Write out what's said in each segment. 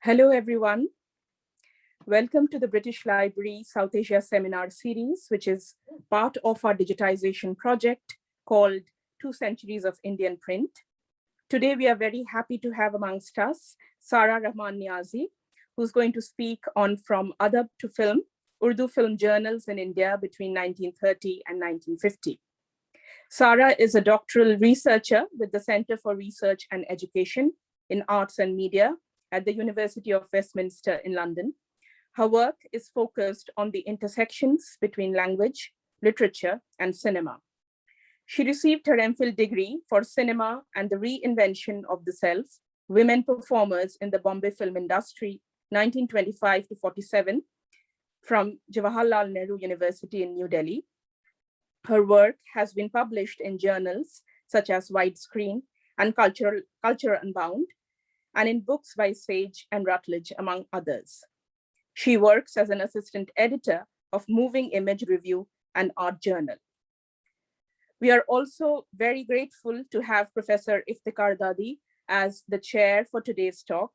Hello, everyone. Welcome to the British Library South Asia Seminar Series, which is part of our digitization project called Two Centuries of Indian Print. Today, we are very happy to have amongst us Sara Rahman Niazi, who's going to speak on From Adab to Film, Urdu film journals in India between 1930 and 1950. Sara is a doctoral researcher with the Center for Research and Education in Arts and Media at the University of Westminster in London. Her work is focused on the intersections between language, literature, and cinema. She received her MPhil degree for cinema and the reinvention of the self, women performers in the Bombay film industry, 1925 to 47, from Jawaharlal Nehru University in New Delhi. Her work has been published in journals such as Widescreen and Cultural, Culture Unbound, and in books by Sage and Routledge, among others. She works as an assistant editor of Moving Image Review and Art Journal. We are also very grateful to have Professor Iftikhar Dadi as the chair for today's talk.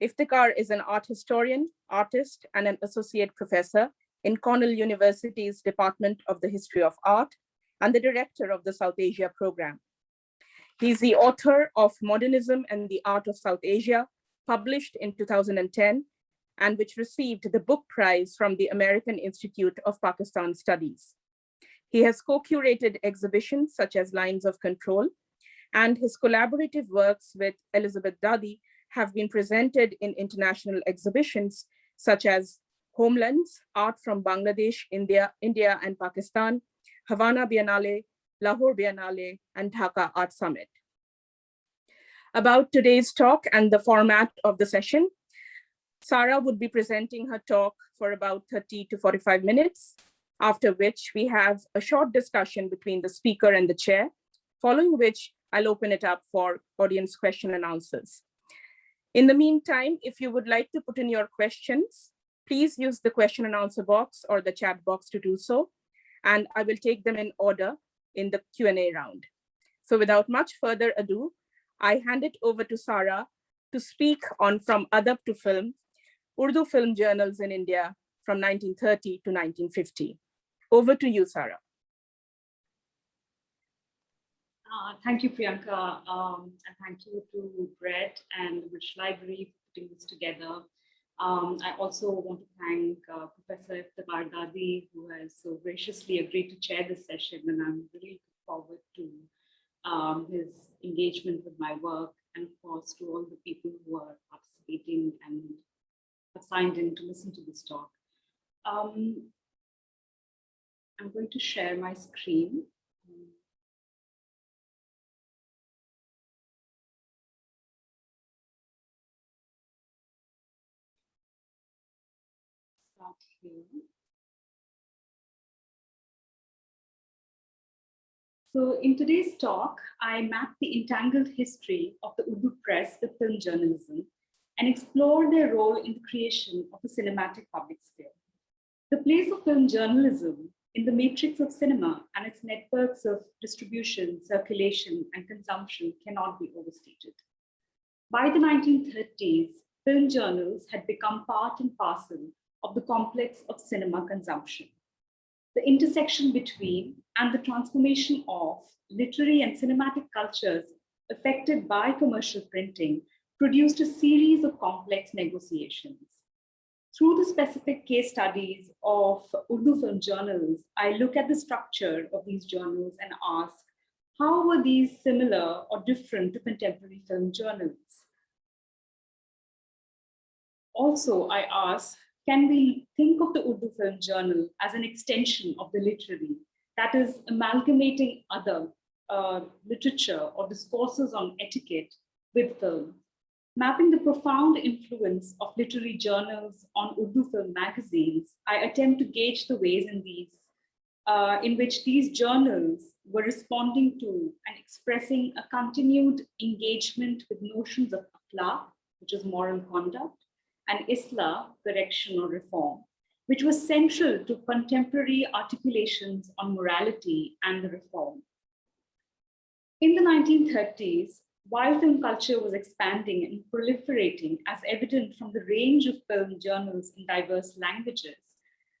Iftikhar is an art historian, artist, and an associate professor in Cornell University's Department of the History of Art and the director of the South Asia program. He's the author of Modernism and the Art of South Asia, published in 2010, and which received the book prize from the American Institute of Pakistan Studies. He has co-curated exhibitions such as Lines of Control, and his collaborative works with Elizabeth Dadi have been presented in international exhibitions such as Homelands, Art from Bangladesh, India, India and Pakistan, Havana Biennale, Lahore Biennale, and Dhaka Art Summit. About today's talk and the format of the session, Sara would be presenting her talk for about 30 to 45 minutes, after which we have a short discussion between the speaker and the chair, following which I'll open it up for audience question and answers. In the meantime, if you would like to put in your questions, please use the question and answer box or the chat box to do so, and I will take them in order in the Q&A round. So without much further ado, I hand it over to Sara to speak on From Adab to Film, Urdu film journals in India from 1930 to 1950. Over to you, Sara. Uh, thank you, Priyanka, um, and thank you to Brett and the British Library for putting this together. Um, I also want to thank uh, Professor Iftikhar Dadi, who has so graciously agreed to chair this session, and I'm really looking forward to um, his engagement with my work, and of course to all the people who are participating and have signed in to listen to this talk. Um, I'm going to share my screen. So in today's talk, I map the entangled history of the Urdu press with film journalism and explore their role in the creation of a cinematic public sphere. The place of film journalism in the matrix of cinema and its networks of distribution, circulation, and consumption cannot be overstated. By the 1930s, film journals had become part and parcel of the complex of cinema consumption the intersection between and the transformation of literary and cinematic cultures affected by commercial printing produced a series of complex negotiations. Through the specific case studies of Urdu film journals, I look at the structure of these journals and ask, how were these similar or different to contemporary film journals? Also, I ask, can we think of the Urdu Film Journal as an extension of the literary, that is amalgamating other uh, literature or discourses on etiquette with film, mapping the profound influence of literary journals on Urdu film magazines, I attempt to gauge the ways in these, uh, in which these journals were responding to and expressing a continued engagement with notions of akhlaq, which is moral conduct, and Islah, correction or reform, which was central to contemporary articulations on morality and the reform. In the 1930s, while film culture was expanding and proliferating as evident from the range of film journals in diverse languages.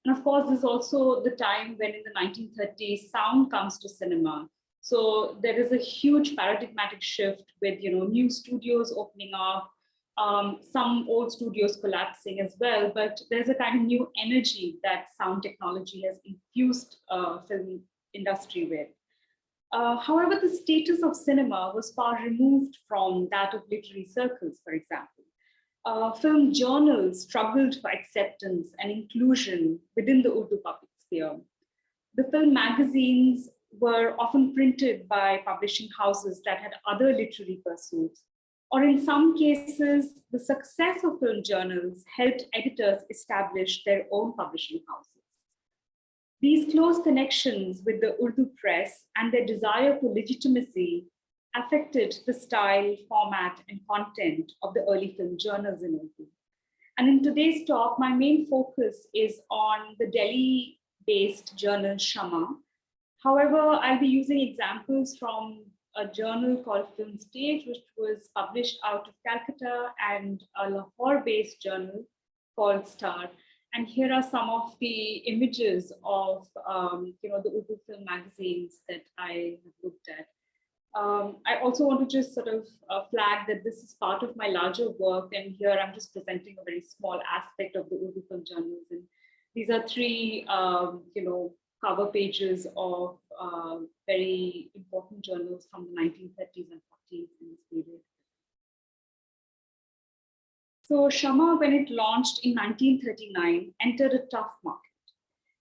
And of course, this is also the time when in the 1930s, sound comes to cinema. So there is a huge paradigmatic shift with you know new studios opening up, um, some old studios collapsing as well, but there's a kind of new energy that sound technology has infused uh, film industry with. Uh, however, the status of cinema was far removed from that of literary circles, for example. Uh, film journals struggled for acceptance and inclusion within the Urdu public sphere. The film magazines were often printed by publishing houses that had other literary pursuits, or in some cases, the success of film journals helped editors establish their own publishing houses. These close connections with the Urdu press and their desire for legitimacy affected the style, format, and content of the early film journals in Urdu. And in today's talk, my main focus is on the Delhi-based journal Shama. However, I'll be using examples from a journal called Film Stage, which was published out of Calcutta, and a Lahore-based journal called Star. And here are some of the images of, um, you know, the Urdu film magazines that I have looked at. Um, I also want to just sort of uh, flag that this is part of my larger work. And here I'm just presenting a very small aspect of the Urdu film journals. And these are three, um, you know, cover pages of uh, very important journals from the 1930s and 40s in this period. So Shama, when it launched in 1939, entered a tough market.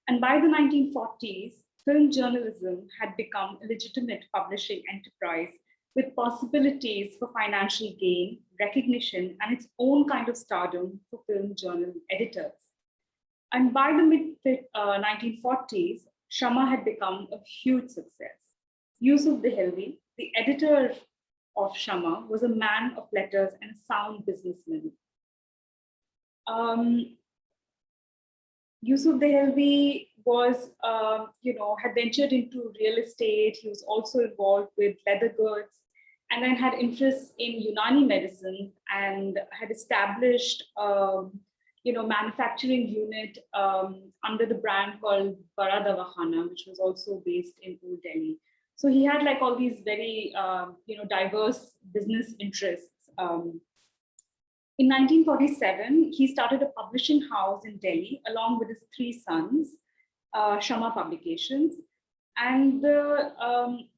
And by the 1940s, film journalism had become a legitimate publishing enterprise with possibilities for financial gain, recognition, and its own kind of stardom for film journal editors. And by the mid uh, 1940s, Shama had become a huge success. Yusuf Dehelvi, the editor of Shama, was a man of letters and a sound businessman um, Yusuf Dehelvi was, uh, you know, had ventured into real estate. He was also involved with leather goods and then had interests in Unani medicine and had established, um, you know, manufacturing unit um, under the brand called baradavahana, which was also based in Old Delhi. So he had like all these very, uh, you know, diverse business interests. Um, in 1947, he started a publishing house in Delhi along with his three sons, uh, Shama Publications. And um,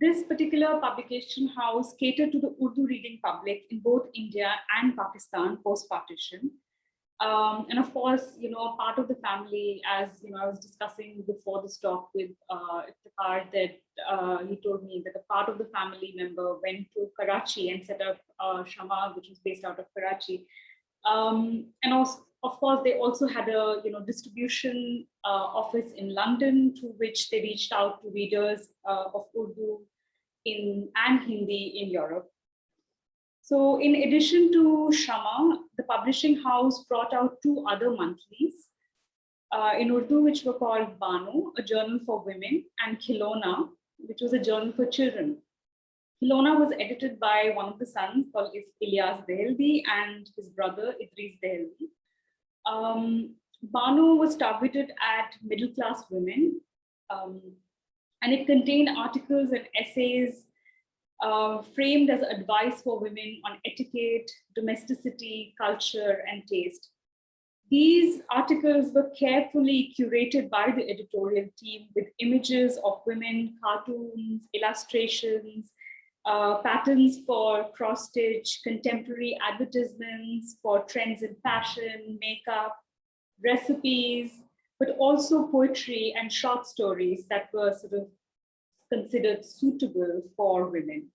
this particular publication house catered to the Urdu reading public in both India and Pakistan post-partition. Um, and of course, you know, part of the family, as you know, I was discussing before this talk with uh, part that uh, he told me that a part of the family member went to Karachi and set up uh, Shama, which is based out of Karachi. Um, and also, of course, they also had a you know distribution uh, office in London to which they reached out to readers uh, of Urdu in and Hindi in Europe. So in addition to Shama, the publishing house brought out two other monthlies uh, in Urdu, which were called Banu, a journal for women, and Khilona, which was a journal for children. Khilona was edited by one of the sons called Ilyas Dehelvi and his brother Idris Dehelvi. Um, Banu was targeted at middle-class women, um, and it contained articles and essays uh, framed as advice for women on etiquette, domesticity, culture, and taste. These articles were carefully curated by the editorial team with images of women, cartoons, illustrations, uh, patterns for cross-stitch, contemporary advertisements for trends in fashion, makeup, recipes, but also poetry and short stories that were sort of considered suitable for women.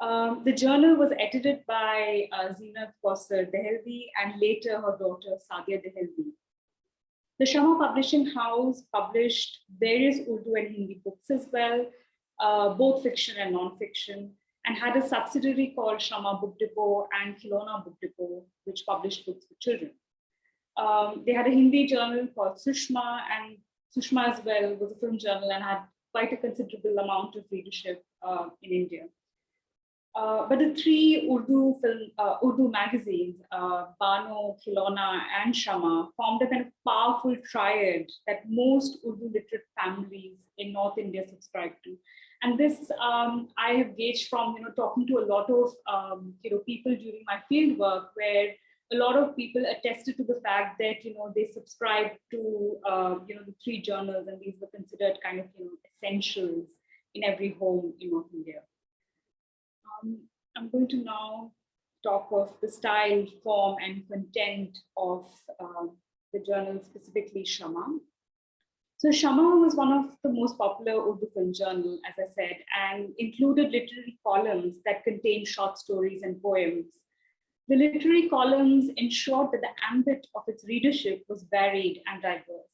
Um, the journal was edited by uh, Zeenat Kausar Dehelvi and later her daughter Sadia Dehelvi. The Shama Publishing House published various Urdu and Hindi books as well, uh, both fiction and non-fiction, and had a subsidiary called Shama Book Depot and Khilona Book Depot, which published books for children. Um, they had a Hindi journal called Sushma, and Sushma as well was a film journal and had quite a considerable amount of readership uh, in India. Uh, but the three Urdu film, uh, Urdu magazines, uh, Bano, Khilona, and Shama, formed a kind of powerful triad that most Urdu literate families in North India subscribe to. And this um, I have gauged from you know talking to a lot of um, you know people during my field work, where a lot of people attested to the fact that you know they subscribed to uh, you know the three journals, and these were considered kind of you know essentials in every home in North India. Um, I'm going to now talk of the style, form, and content of uh, the journal, specifically Shama. So Shama was one of the most popular Urdu film journal, as I said, and included literary columns that contained short stories and poems. The literary columns ensured that the ambit of its readership was varied and diverse.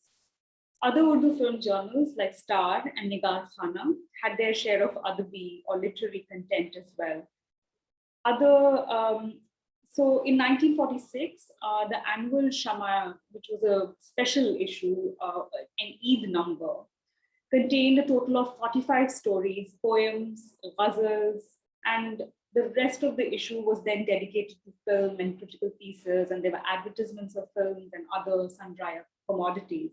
Other Urdu film journals like Star and Nigar Khana had their share of adabi or literary content as well. Other, um, so in 1946, uh, the annual Shama, which was a special issue, uh, an Eid number, contained a total of 45 stories, poems, ghazals, and the rest of the issue was then dedicated to film and critical pieces, and there were advertisements of films and other sundry commodities.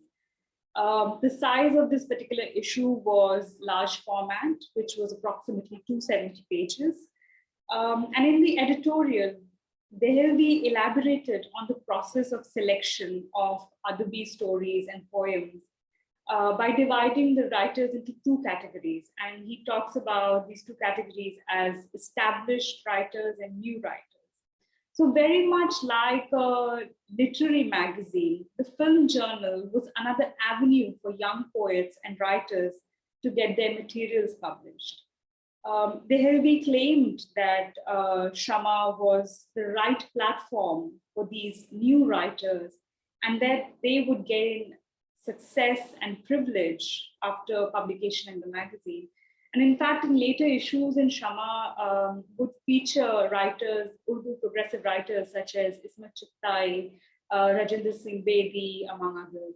Um, the size of this particular issue was large format, which was approximately 270 pages. Um, and in the editorial, Dehelvi elaborated on the process of selection of Adabi stories and poems uh, by dividing the writers into two categories. And he talks about these two categories as established writers and new writers. So very much like a literary magazine, the film journal was another avenue for young poets and writers to get their materials published. Um, Dehelvi claimed that uh, Shama was the right platform for these new writers and that they would gain success and privilege after publication in the magazine. And in fact, in later issues in Shama um, would feature writers, Urdu progressive writers such as Ismat Chughtai, uh, Rajinder Singh Bedi, among others.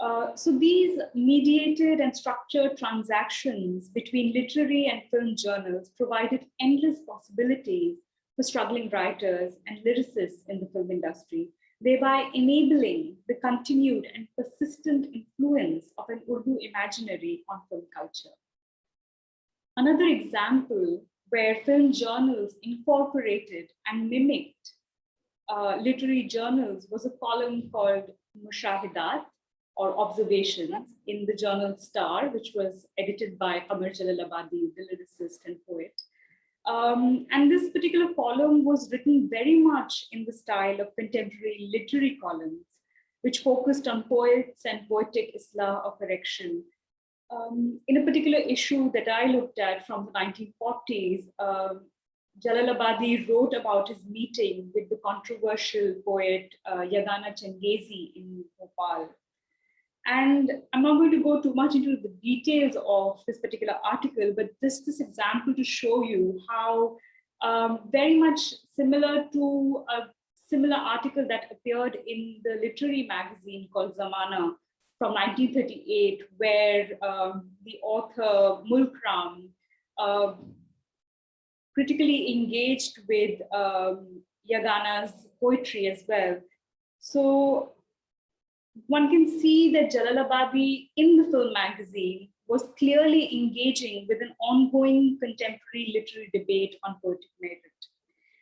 Uh, so these mediated and structured transactions between literary and film journals provided endless possibilities for struggling writers and lyricists in the film industry, thereby enabling the continued and persistent influence of an Urdu imaginary on film culture. Another example where film journals incorporated and mimicked uh, literary journals was a column called Mushahidat or Observations in the journal Star, which was edited by Qamar Jalalabadi, the lyricist and poet. Um, and this particular column was written very much in the style of contemporary literary columns, which focused on poets and poetic islah or correction, um, in a particular issue that I looked at from the 1940s, um, Jalalabadi wrote about his meeting with the controversial poet uh, Yagana Changezi in Bhopal. And I'm not going to go too much into the details of this particular article, but just this example to show you how um, very much similar to a similar article that appeared in the literary magazine called Zamana from 1938, where um, the author Mulkram uh, critically engaged with um, Yagana's poetry as well. So one can see that Jalalabadi in the film magazine was clearly engaging with an ongoing contemporary literary debate on poetic merit.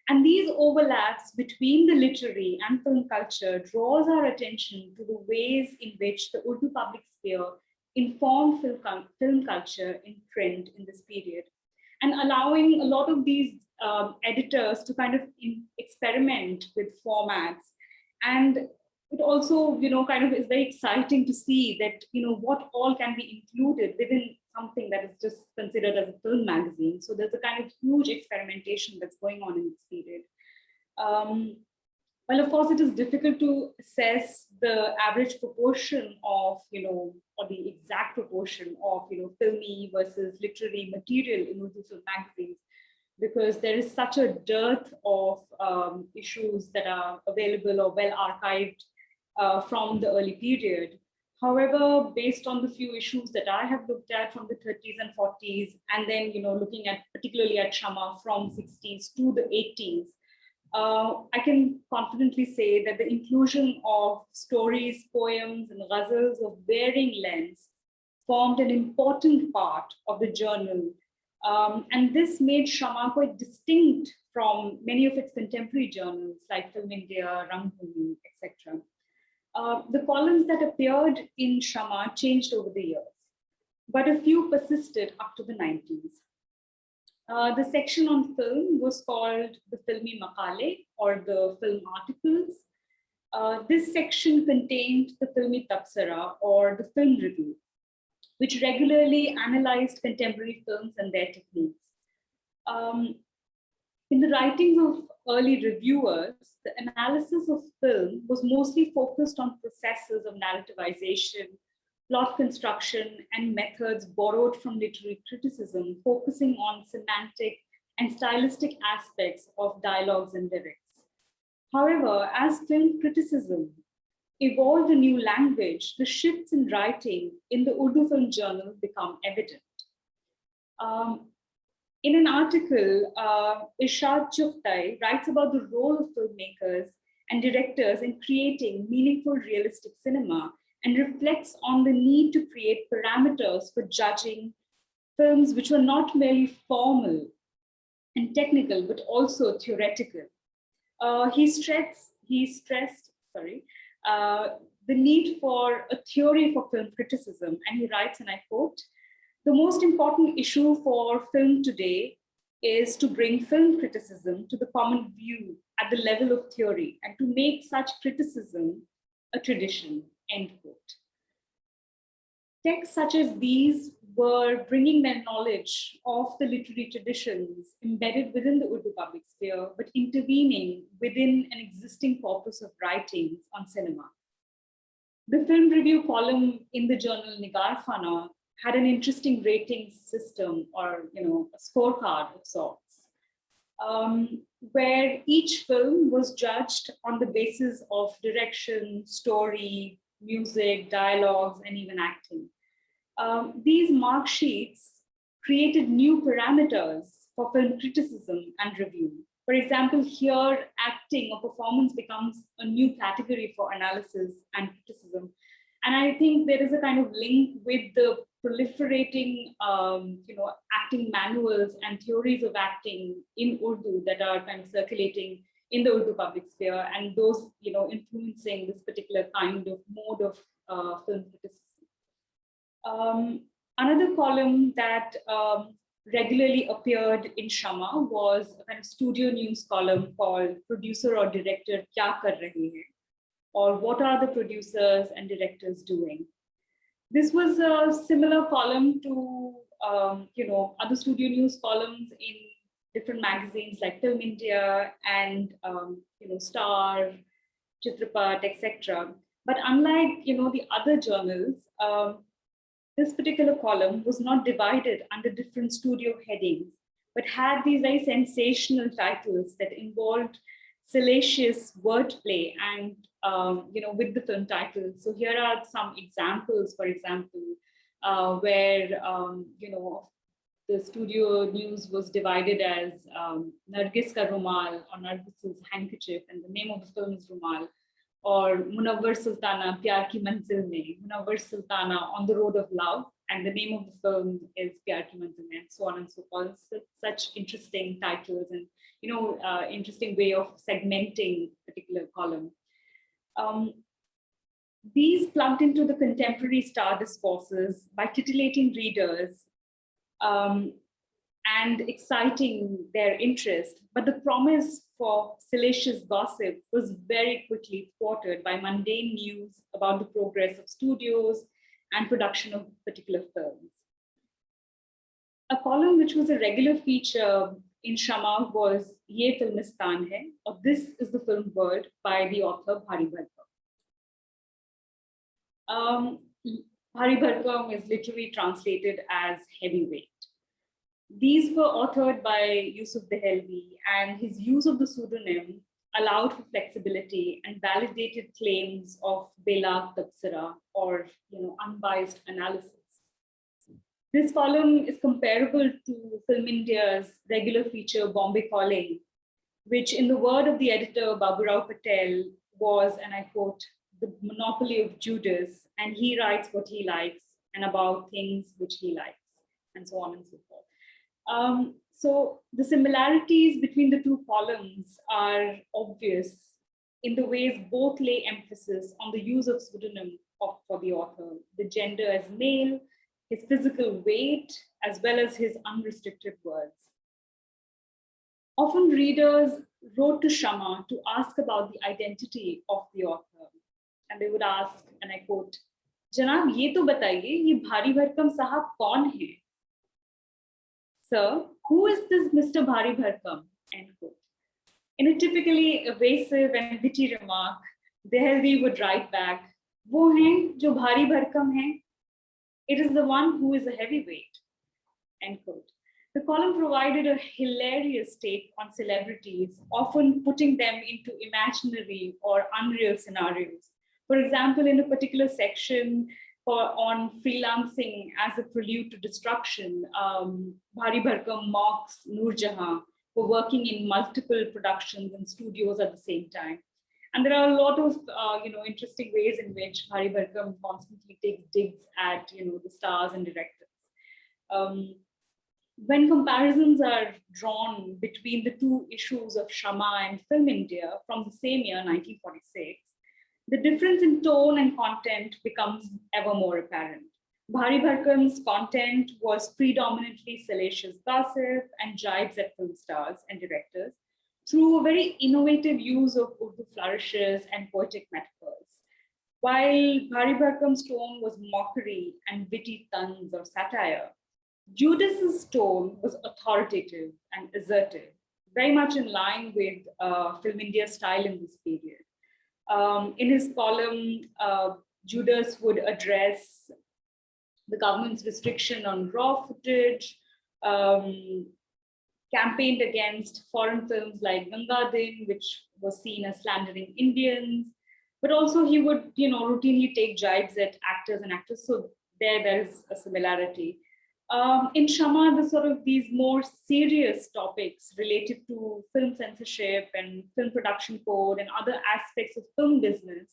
And these overlaps between the literary and film culture draws our attention to the ways in which the Urdu public sphere informed film, culture in print in this period and allowing a lot of these um, editors to kind of experiment with formats. And it also, you know, kind of is very exciting to see that, you know, what all can be included within something that is just considered as a film magazine. So there's a kind of huge experimentation that's going on in this period. Um, well, of course, it is difficult to assess the average proportion of, you know, or the exact proportion of, you know, filmy versus literary material in Urdu magazines, because there is such a dearth of um, issues that are available or well archived uh, from the early period. However, based on the few issues that I have looked at from the 30s and 40s, and then you know looking at particularly at Shama from 60s to the 80s, uh, I can confidently say that the inclusion of stories, poems, and ghazals of varying lengths formed an important part of the journal. Um, and this made Shama quite distinct from many of its contemporary journals like Film India, Rangbhumi, etc. Uh, the columns that appeared in Shama changed over the years, but a few persisted up to the 90s. Uh, the section on film was called the Filmi Makale or the film articles. Uh, this section contained the Filmi Tabsara or the film review, which regularly analyzed contemporary films and their techniques. Um, in the writings of early reviewers, the analysis of film was mostly focused on processes of narrativization, plot construction, and methods borrowed from literary criticism, focusing on semantic and stylistic aspects of dialogues and lyrics. However, as film criticism evolved a new language, the shifts in writing in the Urdu Film Journal become evident. Um, in an article, uh, Chughtai writes about the role of filmmakers and directors in creating meaningful realistic cinema and reflects on the need to create parameters for judging films which were not merely formal and technical, but also theoretical. Uh, he stressed, he stressed, sorry, uh, the need for a theory for film criticism. And he writes, and I quote, the most important issue for film today is to bring film criticism to the common view at the level of theory and to make such criticism a tradition, end quote. Texts such as these were bringing their knowledge of the literary traditions embedded within the Urdu public sphere, but intervening within an existing corpus of writings on cinema. The film review column in the journal Nigar Khana had an interesting rating system or you know a scorecard of sorts, um, where each film was judged on the basis of direction, story, music, dialogues, and even acting. Um, these mark sheets created new parameters for film criticism and review. For example, here acting or performance becomes a new category for analysis and criticism. And I think there is a kind of link with the proliferating, um, you know, acting manuals and theories of acting in Urdu that are kind of circulating in the Urdu public sphere, and those, you know, influencing this particular kind of mode of uh, film criticism. Um, another column that um, regularly appeared in Shama was a kind of studio news column called Producer or Director Kya Kar Rahe Hai? or What are the producers and directors doing? This was a similar column to, um, you know, other studio news columns in different magazines like Film India and, um, you know, Star, Chitrapat, etc. But unlike, you know, the other journals, um, this particular column was not divided under different studio headings, but had these very sensational titles that involved salacious wordplay and um, you know with the film titles. So here are some examples, for example, uh, where um, you know the studio news was divided as um, Nargis ka Rumal or Nargis's handkerchief, and the name of the film is Rumal or Munawwar Sultana, Pyar Ki Manzil Mein, Munawwar Sultana, On the Road of Love, and the name of the film is Pyar Ki Manzil Mein, and so on and so forth. Such interesting titles and, you know, uh, interesting way of segmenting particular column. Um, these plugged into the contemporary star discourses by titillating readers um, and exciting their interest. But the promise for salacious gossip was very quickly thwarted by mundane news about the progress of studios and production of particular films. A column which was a regular feature in Shama was Ye Filmistan Hai, or This is the Film World by the author Bhari Bharkam. Um, Bhari is literally translated as heavyweight. These were authored by Yusuf Dehelvi and his use of the pseudonym allowed for flexibility and validated claims of Bela Tabsara or you know, unbiased analysis. This column is comparable to Film India's regular feature Bombay Calling, which in the word of the editor Baburao Patel was, and I quote, the monopoly of Judas, and he writes what he likes and about things which he likes, and so on and so forth. Um, so the similarities between the two columns are obvious in the ways both lay emphasis on the use of pseudonym of, for the author, the gender as male, his physical weight, as well as his unrestricted words. Often readers wrote to Shama to ask about the identity of the author. And they would ask, and I quote, जनाब ये तो बताइए ये भारी भरकम साहब कौन है Sir, who is this Mr. Bhari Bharkam? End quote. In a typically evasive and witty remark, Dehelvi would write back, वो हैं जो भारी भरकम हैं. It is the one who is a heavyweight. End quote. The column provided a hilarious take on celebrities, often putting them into imaginary or unreal scenarios. For example, in a particular section, for, on freelancing as a prelude to destruction, um, Bhari Bharkam mocks Noor Jahan for working in multiple productions and studios at the same time. And there are a lot of, uh, you know, interesting ways in which Bhari Bharkam constantly takes digs at, you know, the stars and directors. Um, when comparisons are drawn between the two issues of Shama and Film India from the same year, 1946, the difference in tone and content becomes ever more apparent. Bhari Bharkam's content was predominantly salacious gossip and jibes at film stars and directors through a very innovative use of Urdu flourishes and poetic metaphors. While Bhari tone was mockery and witty tons or satire, Judas's tone was authoritative and assertive, very much in line with uh, Film India style in this period. Um, in his column, uh, Judas would address the government's restriction on raw footage, um, campaigned against foreign films like Ganga Din, which was seen as slandering Indians, but also he would, you know, routinely take jibes at actors and actresses. So there, there's a similarity. Um, in Shama, the sort of these more serious topics related to film censorship and film production code and other aspects of film business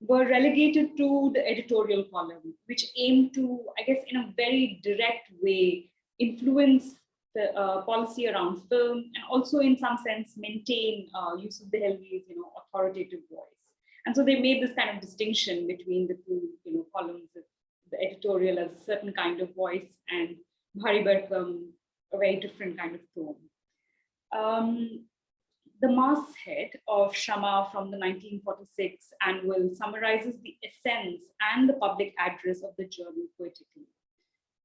were relegated to the editorial column, which aimed to, I guess, in a very direct way, influence the uh, policy around film and also in some sense maintain uh, Yusuf Dehelvi's, you know, authoritative voice. And so they made this kind of distinction between the two, you know, columns of the editorial as a certain kind of voice and Bhari a very different kind of tone. Um, the masthead of Shama from the 1946 annual summarizes the essence and the public address of the journal poetically.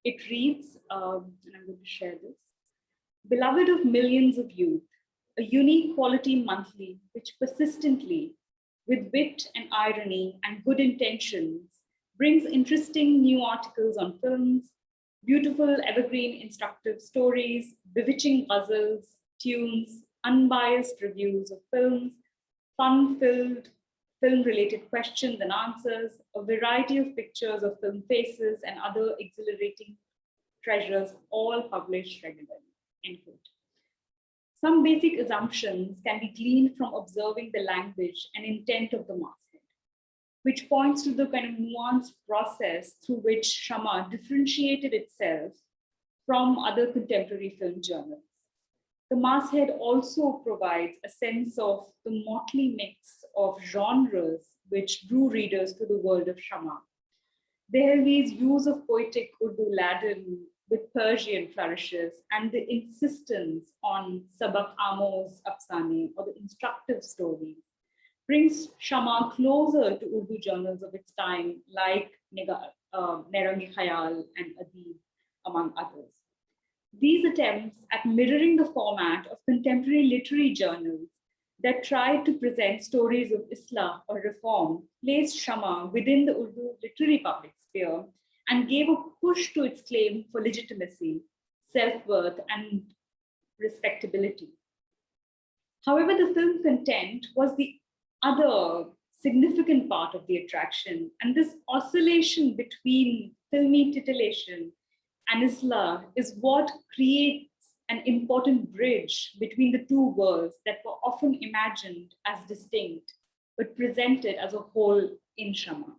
It reads, um, and I'm going to share this, Beloved of millions of youth, a unique quality monthly which persistently, with wit and irony and good intentions, brings interesting new articles on films, beautiful evergreen instructive stories, bewitching puzzles, tunes, unbiased reviews of films, fun-filled film-related questions and answers, a variety of pictures of film faces and other exhilarating treasures, all published regularly, end quote. Some basic assumptions can be gleaned from observing the language and intent of the master which points to the kind of nuanced process through which Shama differentiated itself from other contemporary film journals. The masthead also provides a sense of the motley mix of genres which drew readers to the world of Shama. Dehelvi's use of poetic Urdu laden with Persian flourishes and the insistence on Sabak Amos Afsane or the instructive stories brings Shama closer to Urdu journals of its time, like uh, Nerangi Khayal and Adib, among others. These attempts at mirroring the format of contemporary literary journals that tried to present stories of Islah or reform placed Shama within the Urdu literary public sphere and gave a push to its claim for legitimacy, self-worth, and respectability. However, the film content was the other significant part of the attraction. And this oscillation between filmy titillation and Islah is what creates an important bridge between the two worlds that were often imagined as distinct, but presented as a whole in Shama.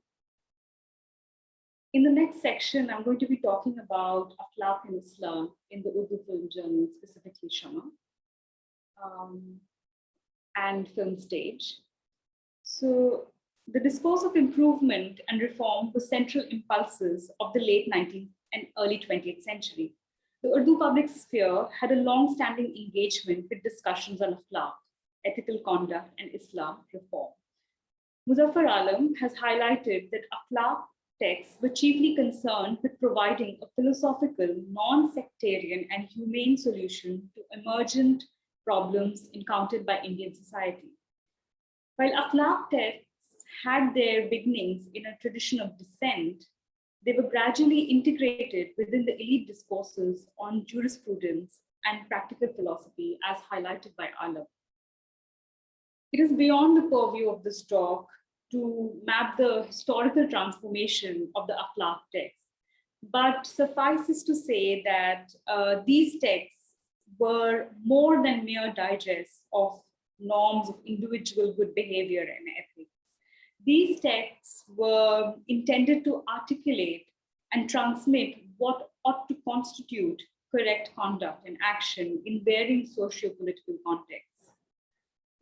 In the next section, I'm going to be talking about Akhlaq and Islah in the Urdu film journal, specifically Shama, um, and film stage. So the discourse of improvement and reform were central impulses of the late 19th and early 20th century. The Urdu public sphere had a long-standing engagement with discussions on akhlaq, ethical conduct, and Islah reform. Muzaffar Alam has highlighted that akhlaq texts were chiefly concerned with providing a philosophical, non-sectarian and humane solution to emergent problems encountered by Indian society. While akhlaq texts had their beginnings in a tradition of dissent, they were gradually integrated within the elite discourses on jurisprudence and practical philosophy as highlighted by Alam. It is beyond the purview of this talk to map the historical transformation of the akhlaq text. But suffice suffices to say that uh, these texts were more than mere digests of norms of individual good behavior and ethics. These texts were intended to articulate and transmit what ought to constitute correct conduct and action in varying socio-political contexts.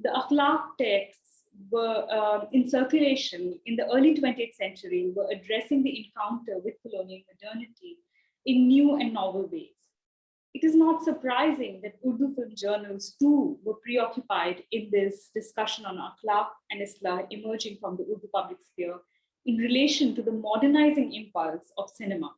The akhlaq texts were uh, in circulation in the early 20th century were addressing the encounter with colonial modernity in new and novel ways. It is not surprising that Urdu film journals too were preoccupied in this discussion on akhlaq and islah emerging from the Urdu public sphere in relation to the modernizing impulse of cinema.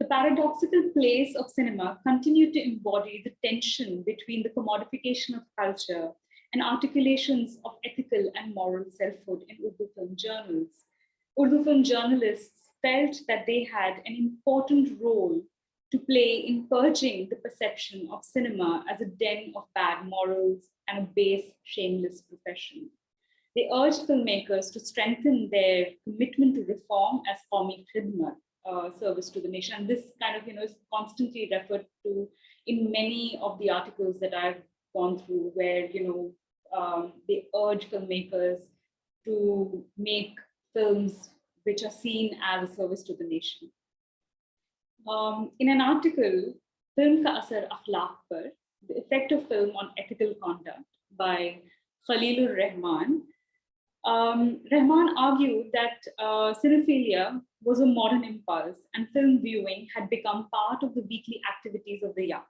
The paradoxical place of cinema continued to embody the tension between the commodification of culture and articulations of ethical and moral selfhood in Urdu film journals. Urdu film journalists felt that they had an important role to play in purging the perception of cinema as a den of bad morals and a base, shameless profession. They urged filmmakers to strengthen their commitment to reform as Qawmi Khidmat, uh, service to the nation. And this kind of, you know, is constantly referred to in many of the articles that I've gone through where, you know, um, they urge filmmakers to make films which are seen as a service to the nation. Um, in an article, Film Ka Asar Akhlaq Par, The Effect of Film on Ethical Conduct by Khalilur Rahman, um, Rahman argued that uh, cinephilia was a modern impulse and film viewing had become part of the weekly activities of the young.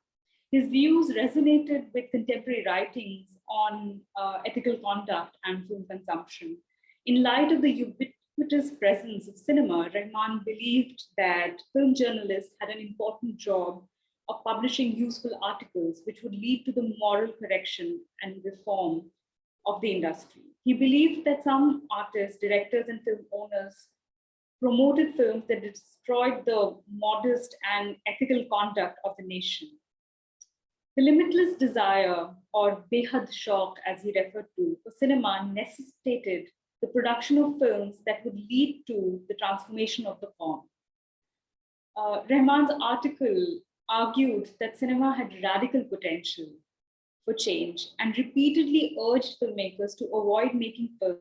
His views resonated with contemporary writings on uh, ethical conduct and film consumption. In light of the ubiquitous presence of cinema, Rahman believed that film journalists had an important job of publishing useful articles which would lead to the moral correction and reform of the industry. He believed that some artists, directors, and film owners promoted films that destroyed the modest and ethical conduct of the nation. The limitless desire, or behad shauq as he referred to, for cinema necessitated the production of films that would lead to the transformation of the form. Uh, Rahman's article argued that cinema had radical potential for change and repeatedly urged filmmakers to avoid making films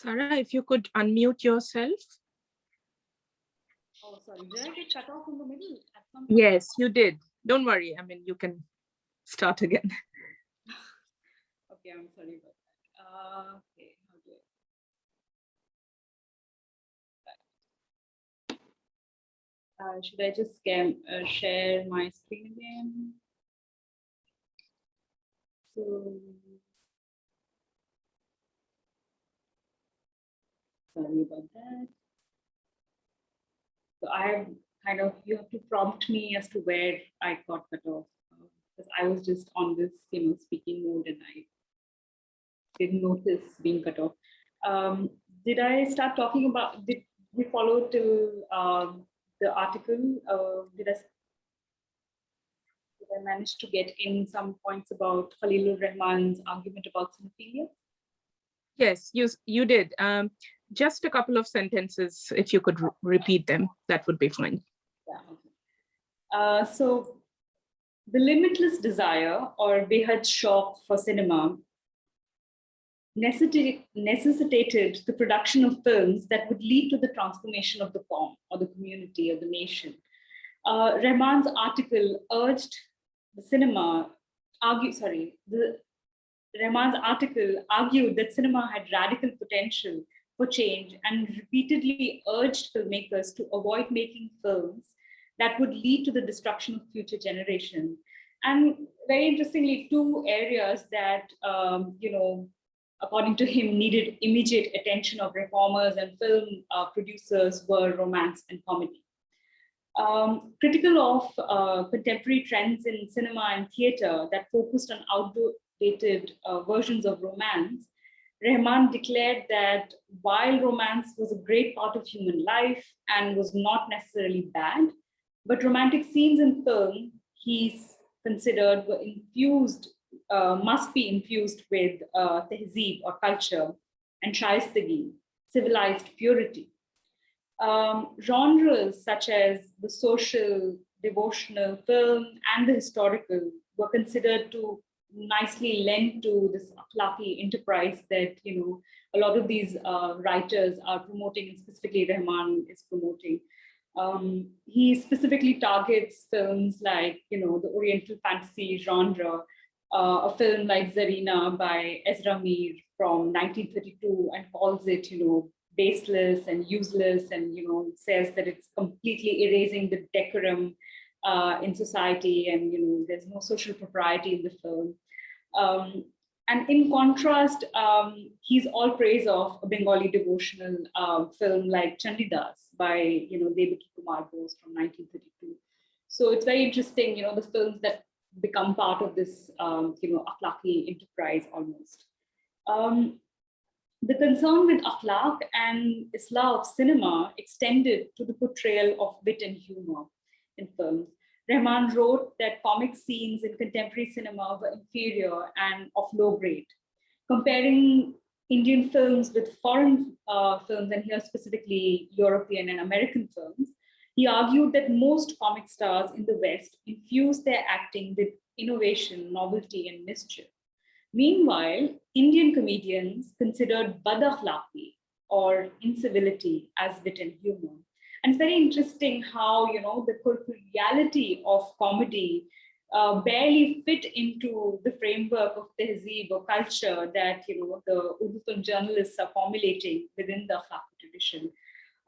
Sara, if you could unmute yourself. Oh, sorry. Did I get cut off in the middle? At some point? Yes, you did. Don't worry. I mean, you can start again. Okay, I'm sorry about that. Uh, okay, how do I? Uh, should I just scam, uh, share my screen again? So, sorry about that. So I kind of, you have to prompt me as to where I got cut off. Because I was just on this, you know, speaking mode and I didn't notice being cut off. Um, did I start talking about, did we follow till um, the article? Uh, did I did I manage to get in some points about Khalilur Rahman's argument about cinephilia? Yes, you, you did. Um, just a couple of sentences, if you could re- repeat them, that would be fine. Yeah. Uh, so the limitless desire or behad shauq for cinema necessitated, necessitated the production of films that would lead to the transformation of the form or the community or the nation. Uh, Rahman's article urged the cinema, argue, sorry, the Rahman's article argued that cinema had radical potential for change and repeatedly urged filmmakers to avoid making films that would lead to the destruction of future generations. And very interestingly, two areas that, um, you know, according to him, needed immediate attention of reformers and film uh, producers were romance and comedy. Um, critical of uh, contemporary trends in cinema and theater that focused on outdated uh, versions of romance, Rahman declared that while romance was a great part of human life and was not necessarily bad, but romantic scenes in film, he's considered were infused uh, must be infused with uh, tehzeeb or culture and shaistagi, civilized purity. Um, genres such as the social, devotional film and the historical were considered to nicely lend to this akhlaqi enterprise that you know a lot of these uh, writers are promoting and specifically Rahman is promoting. Um, he specifically targets films like you know the Oriental fantasy genre uh, a film like Zarina by Ezra Mir from 1932 and calls it, you know, baseless and useless and, you know, says that it's completely erasing the decorum uh, in society and, you know, there's no social propriety in the film. Um, and in contrast, um, he's all praise of a Bengali devotional uh, film like Chandidas by, you know, Devaki Kumar Bose from 1932. So it's very interesting, you know, the films that become part of this, um, you know, akhlaqi enterprise almost. Um, the concern with akhlaq and islah of cinema extended to the portrayal of wit and humor in films. Rahman wrote that comic scenes in contemporary cinema were inferior and of low grade. Comparing Indian films with foreign uh, films, and here specifically European and American films, he argued that most comic stars in the West infuse their acting with innovation, novelty, and mischief. Meanwhile, Indian comedians considered badakhlaqi or incivility as wit and humor. And it's very interesting how, you know, the corporeality of comedy uh, barely fit into the framework of tehzeeb or culture that, you know, the Urdu film journalists are formulating within the akhlaqi tradition.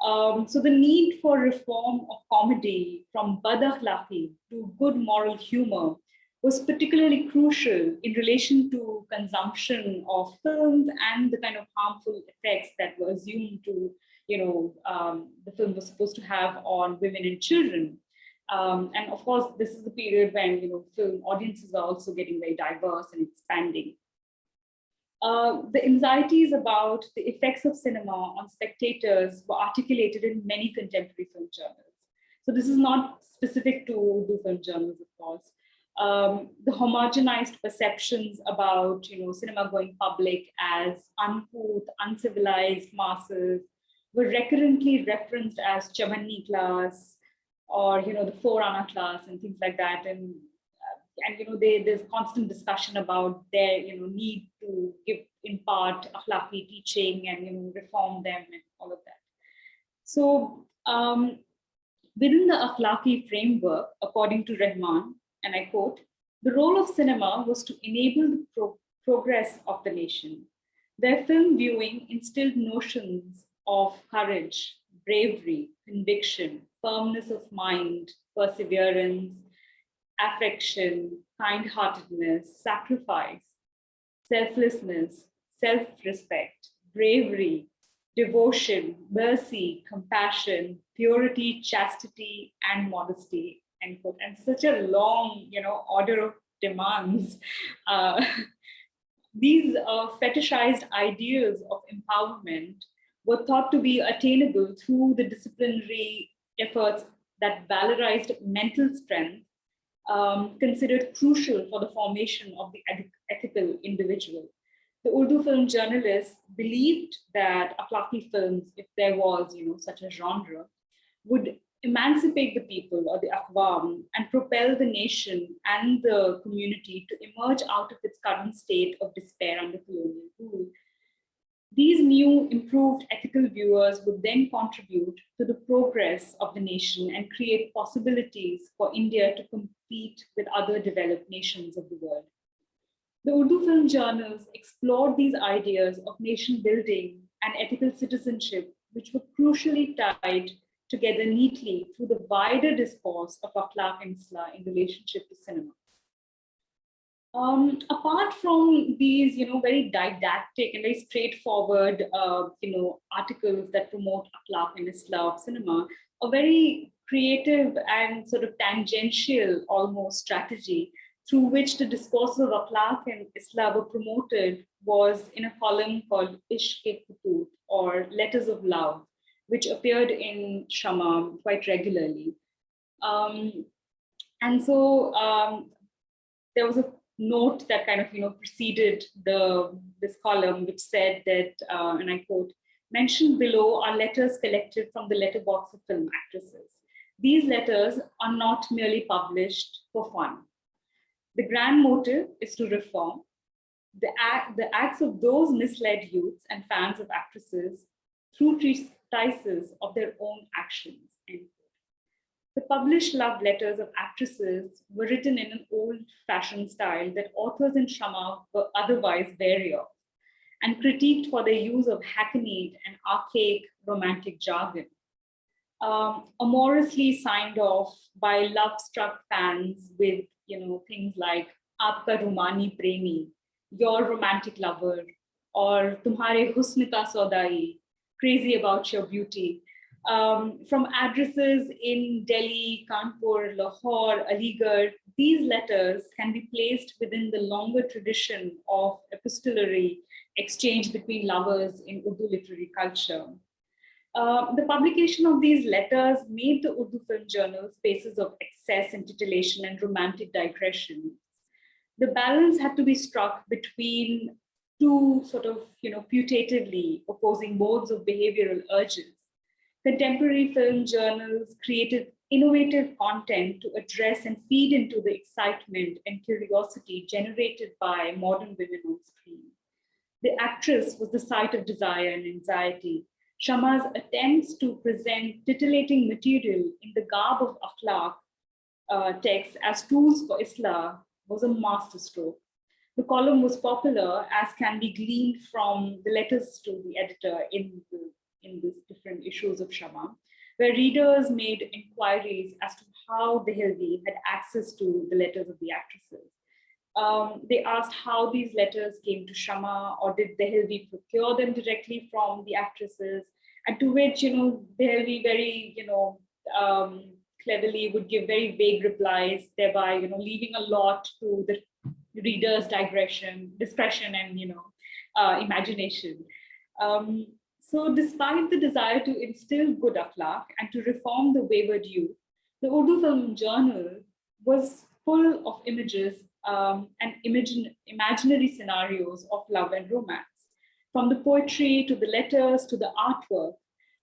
Um, so the need for reform of comedy from badakhlaqi to good moral humor was particularly crucial in relation to consumption of films and the kind of harmful effects that were assumed to, you know, um, the film was supposed to have on women and children. Um, and of course, this is the period when, you know, film audiences are also getting very diverse and expanding. Uh, the anxieties about the effects of cinema on spectators were articulated in many contemporary film journals. So this is not specific to Urdu film journals, of course. Um, the homogenized perceptions about you know cinema going public as uncouth, uncivilized masses were recurrently referenced as Chavanni class or you know the four class and things like that. And and you know they, there's constant discussion about their you know need to give in part akhlaqi teaching and you know reform them and all of that so um, within the akhlaqi framework according to rahman and i quote the role of cinema was to enable the pro progress of the nation their film viewing instilled notions of courage bravery, conviction, firmness of mind, perseverance, affection, kind-heartedness, sacrifice, selflessness, self-respect, bravery, devotion, mercy, compassion, purity, chastity, and modesty, end quote. And such a long, you know, order of demands. Uh, these uh, fetishized ideals of empowerment were thought to be attainable through the disciplinary efforts that valorized mental strength, um, considered crucial for the formation of the ethical individual. The Urdu film journalists believed that Akhlaqi films, if there was you know, such a genre, would emancipate the people or the Akwam and propel the nation and the community to emerge out of its current state of despair under colonial rule. These new improved ethical viewers would then contribute to the progress of the nation and create possibilities for India to compete with other developed nations of the world. The Urdu film journals explored these ideas of nation building and ethical citizenship, which were crucially tied together neatly through the wider discourse of Akhlaq and in relationship to cinema. Um, apart from these, you know, very didactic and very straightforward, uh, you know, articles that promote Akhlaq and Islah of cinema, a very creative and sort of tangential almost strategy through which the discourses of Akhlaq and Islah were promoted was in a column called Ishq or Letters of Love, which appeared in Shama quite regularly. Um, and so um, there was a note that kind of you know preceded the this column, which said that, uh, and I quote, mentioned below are letters collected from the letterbox of film actresses. These letters are not merely published for fun. The grand motive is to reform. The, act, the acts of those misled youths and fans of actresses through treatises of their own actions. The published love letters of actresses were written in an old-fashioned style that authors in Shama were otherwise wary of, and critiqued for their use of hackneyed and archaic romantic jargon. Um, amorously signed off by love-struck fans with, you know, things like "Aapka Rumani Premi," your romantic lover, or "Tumhare husn ka saudai," crazy about your beauty, um, from addresses in Delhi, Kanpur, Lahore, Aligarh, these letters can be placed within the longer tradition of epistolary exchange between lovers in Urdu literary culture. Uh, the publication of these letters made the Urdu film journal spaces of excess and titillation and romantic digression. The balance had to be struck between two sort of, you know, putatively opposing modes of behavioral urges contemporary film journals created innovative content to address and feed into the excitement and curiosity generated by modern women on screen. The actress was the site of desire and anxiety. Shama's attempts to present titillating material in the garb of akhlaq uh, texts as tools for Islah was a masterstroke. The column was popular as can be gleaned from the letters to the editor in the in these different issues of Shama, where readers made inquiries as to how Dehelvi had access to the letters of the actresses. Um, they asked how these letters came to Shama, or did Dehelvi procure them directly from the actresses? And to which, you know, Dehelvi very, you know, um, cleverly would give very vague replies, thereby, you know, leaving a lot to the reader's digression, discretion, and, you know, uh, imagination. Um, so despite the desire to instill good akhlaq and to reform the wayward youth, the Urdu Film Journal was full of images um, and imagine, imaginary scenarios of love and romance. From the poetry to the letters to the artwork,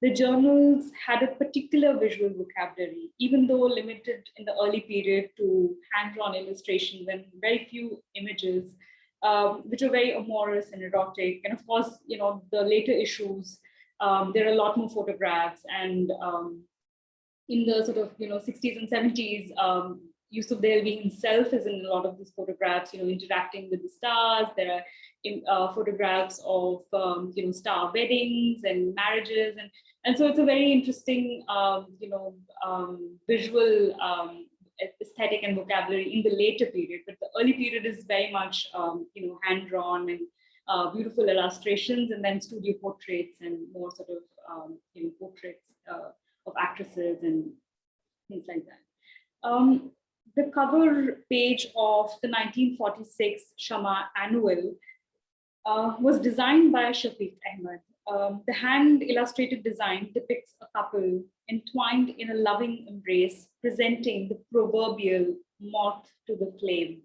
the journals had a particular visual vocabulary, even though limited in the early period to hand-drawn illustrations and very few images um, which are very amorous and erotic. And of course, you know, the later issues, um, there are a lot more photographs and um, in the sort of, you know, 60s and 70s, um, Yusuf Dehelvi himself is in a lot of these photographs, you know, interacting with the stars. There are in, uh, photographs of, um, you know, star weddings and marriages. And, and so it's a very interesting, um, you know, um, visual aesthetic and vocabulary in the later period. But the early period is very much, um, you know, hand-drawn and uh, beautiful illustrations and then studio portraits and more sort of, um, you know, portraits uh, of actresses and things like that. Um, the cover page of the 1946 Shama Annual uh, was designed by Shafiq Ahmed. Um, the hand illustrated design depicts a couple entwined in a loving embrace, presenting the proverbial moth to the flame.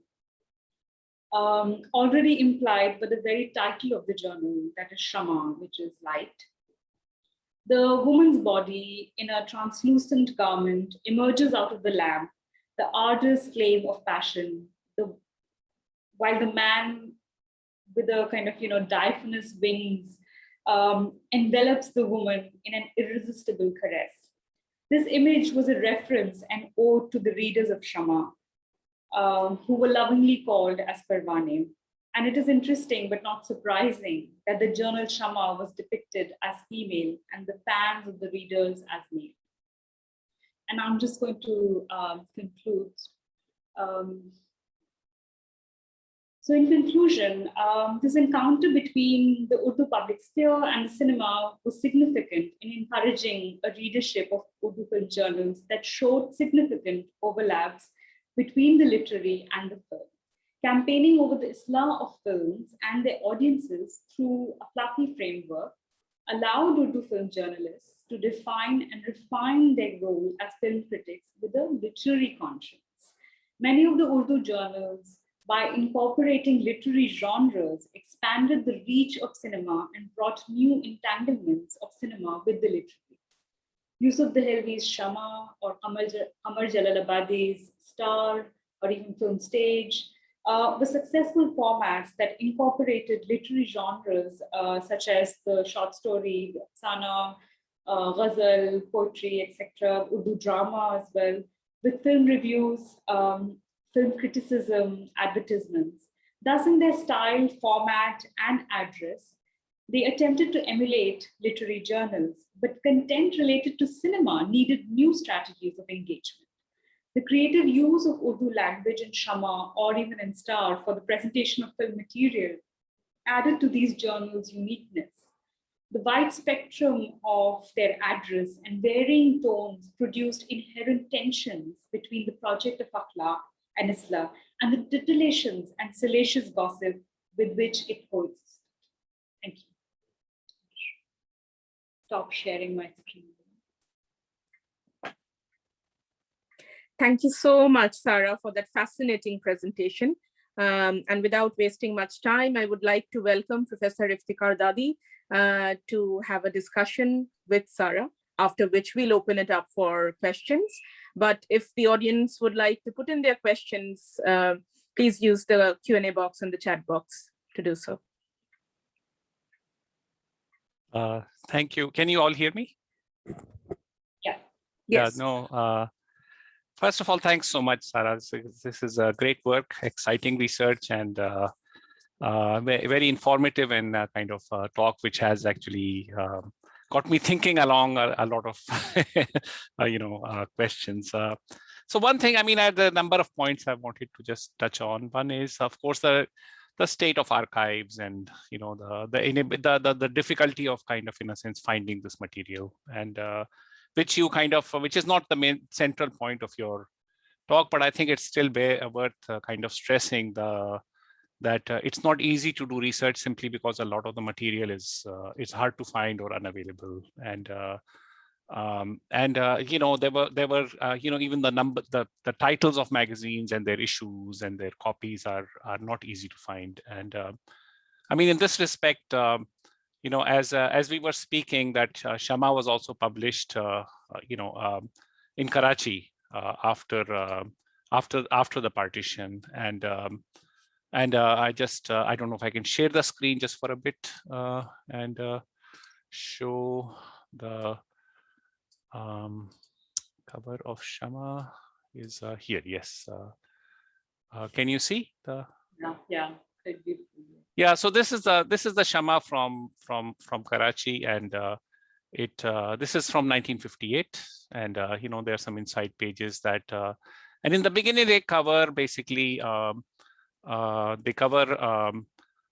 Um, already implied by the very title of the journal, that is Shama, which is light. The woman's body in a translucent garment emerges out of the lamp the artist's flame of passion, the, while the man with a kind of, you know, diaphanous wings um, envelops the woman in an irresistible caress. This image was a reference and ode to the readers of Shama, um, who were lovingly called as Parvane. And it is interesting, but not surprising, that the journal Shama was depicted as female and the fans of the readers as male. And I'm just going to um, conclude. Um, so in conclusion, um, this encounter between the Urdu public sphere and the cinema was significant in encouraging a readership of Urdu film journals that showed significant overlaps between the literary and the film. Campaigning over the Islah of films and their audiences through a fluffy framework allowed Urdu film journalists to define and refine their role as film critics with a literary conscience. Many of the Urdu journals, by incorporating literary genres, expanded the reach of cinema and brought new entanglements of cinema with the literary. Yusuf Dehelvi's Shama or Amar, Amar Jalalabadi's Star or even Film Stage uh, were successful formats that incorporated literary genres uh, such as the short story, Sana, uh, ghazal, poetry, etc., Urdu drama as well, with film reviews, um, film criticism, advertisements. Thus, in their style, format, and address, they attempted to emulate literary journals, but content related to cinema needed new strategies of engagement. The creative use of Urdu language in Shama or even in Star for the presentation of film material added to these journals' uniqueness the wide spectrum of their address and varying tones produced inherent tensions between the project of Akhlaq and Islah and the titillations and salacious gossip with which it coexisted. Thank you. Stop sharing my screen. Thank you so much, Sara, for that fascinating presentation. Um, and without wasting much time, I would like to welcome Professor Iftikhar Dadi, uh, to have a discussion with Sara, after which we'll open it up for questions. But if the audience would like to put in their questions, uh, please use the Q&A box in the chat box to do so. Uh, thank you. Can you all hear me? Yeah. Yes. Yeah, no. Uh, first of all, thanks so much, Sara. This is, this is a great work, exciting research, and uh, uh, very informative and uh, kind of uh, talk, which has actually um, got me thinking along a, a lot of, uh, you know, uh, questions. Uh, so one thing, I mean, I a number of points I wanted to just touch on. One is, of course, the the state of archives and you know the the the the, the difficulty of kind of in a sense finding this material and uh, which you kind of which is not the main central point of your talk, but I think it's still worth kind of stressing the that uh, it's not easy to do research simply because a lot of the material is uh, it's hard to find or unavailable. And uh, um, and uh, you know there were there were uh, you know even the number the the titles of magazines and their issues and their copies are are not easy to find. And uh, I mean in this respect um, you know as as we were speaking that Shama was also published you know um, in Karachi after after after the partition. And um, and uh, I just, uh, I don't know if I can share the screen just for a bit uh, and uh, show the um, cover of Shama. is uh, here. Yes. Uh, uh, can you see the? Yeah, yeah. Yeah. So this is the this is the Shama from from from Karachi, and uh, it uh, this is from 1958, and uh, you know there are some inside pages that, uh, and in the beginning they cover basically um, they cover um,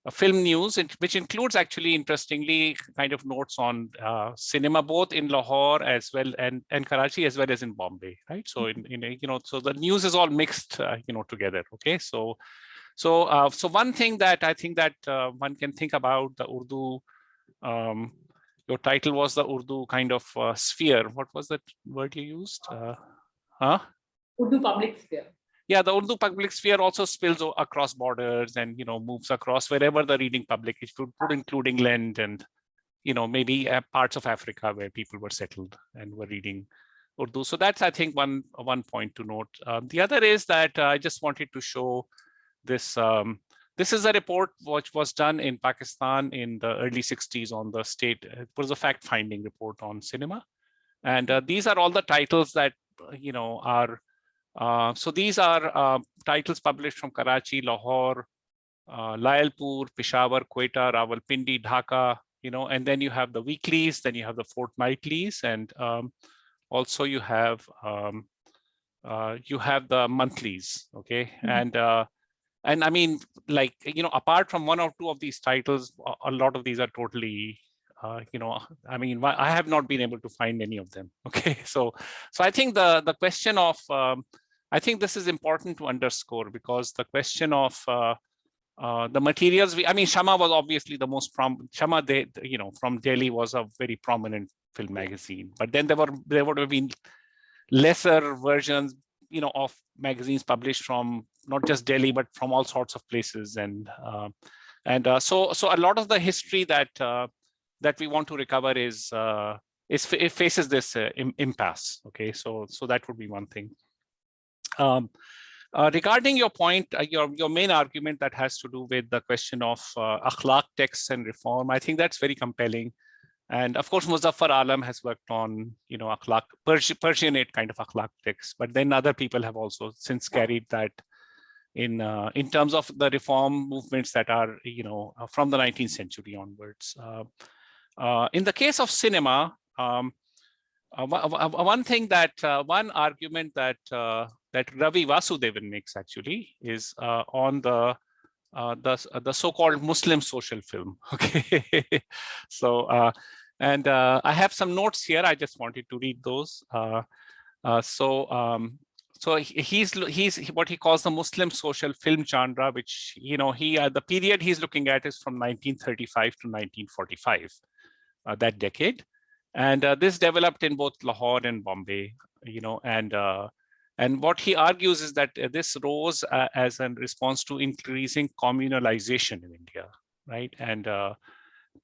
uh, film news, which includes actually interestingly kind of notes on uh, cinema, both in Lahore as well and, and Karachi as well as in Bombay, right? So in, in you know, so the news is all mixed, uh, you know, together. Okay, so so uh, so one thing that I think that uh, one can think about the Urdu. Um, your title was the Urdu kind of uh, sphere. What was that word you used? Uh, huh? Urdu public sphere. Yeah, the Urdu public sphere also spills across borders and you know moves across wherever the reading public is, include England and you know maybe uh, parts of Africa where people were settled and were reading Urdu. So that's I think one one point to note. Um, the other is that uh, I just wanted to show this. Um, this is a report which was done in Pakistan in the early 60s on the state. It was a fact-finding report on cinema, and uh, these are all the titles that uh, you know are uh, so these are uh, titles published from Karachi, Lahore, uh, Lyallpur, Peshawar, Quetta, Rawalpindi, Dhaka, you know, and then you have the weeklies, then you have the fortnightlies, and um, also you have um, uh, you have the monthlies, okay, Mhm. and uh, and I mean, like you know, apart from one or two of these titles, a, a lot of these are totally. Uh, you know, I mean, I have not been able to find any of them. Okay, so so I think the the question of um, I think this is important to underscore because the question of uh, uh, the materials we, I mean, Shama was obviously the most prom, Shama, they, you know, from Delhi was a very prominent film magazine, but then there were, there would have been lesser versions, you know, of magazines published from not just Delhi, but from all sorts of places. And, uh, and uh, so, so a lot of the history that, uh, that we want to recover is, uh, is, it faces this uh, impasse. Okay, so, so that would be one thing. Um, uh, regarding your point, uh, your, your main argument that has to do with the question of uh, akhlaq texts and reform, I think that's very compelling. And of course, Muzaffar Alam has worked on, you know, akhlaq, Persi- Persianate kind of akhlaq texts, but then other people have also since carried that in uh, in terms of the reform movements that are, you know, uh, from the 19th century onwards. Uh, uh, in the case of cinema, um, uh, one- one one thing that uh, one argument that uh, that Ravi Vasudevan makes actually is uh, on the uh, the uh, the so-called Muslim social film. Okay, so uh, and uh, I have some notes here. I just wanted to read those. Uh, uh, so um, so he's he's what he calls the Muslim social film genre, which you know he uh, the period he's looking at is from 1935 to 1945, uh, that decade, and uh, this developed in both Lahore and Bombay. You know, and uh, and what he argues is that uh, this rose uh, as a response to increasing communalization in India, right? And uh,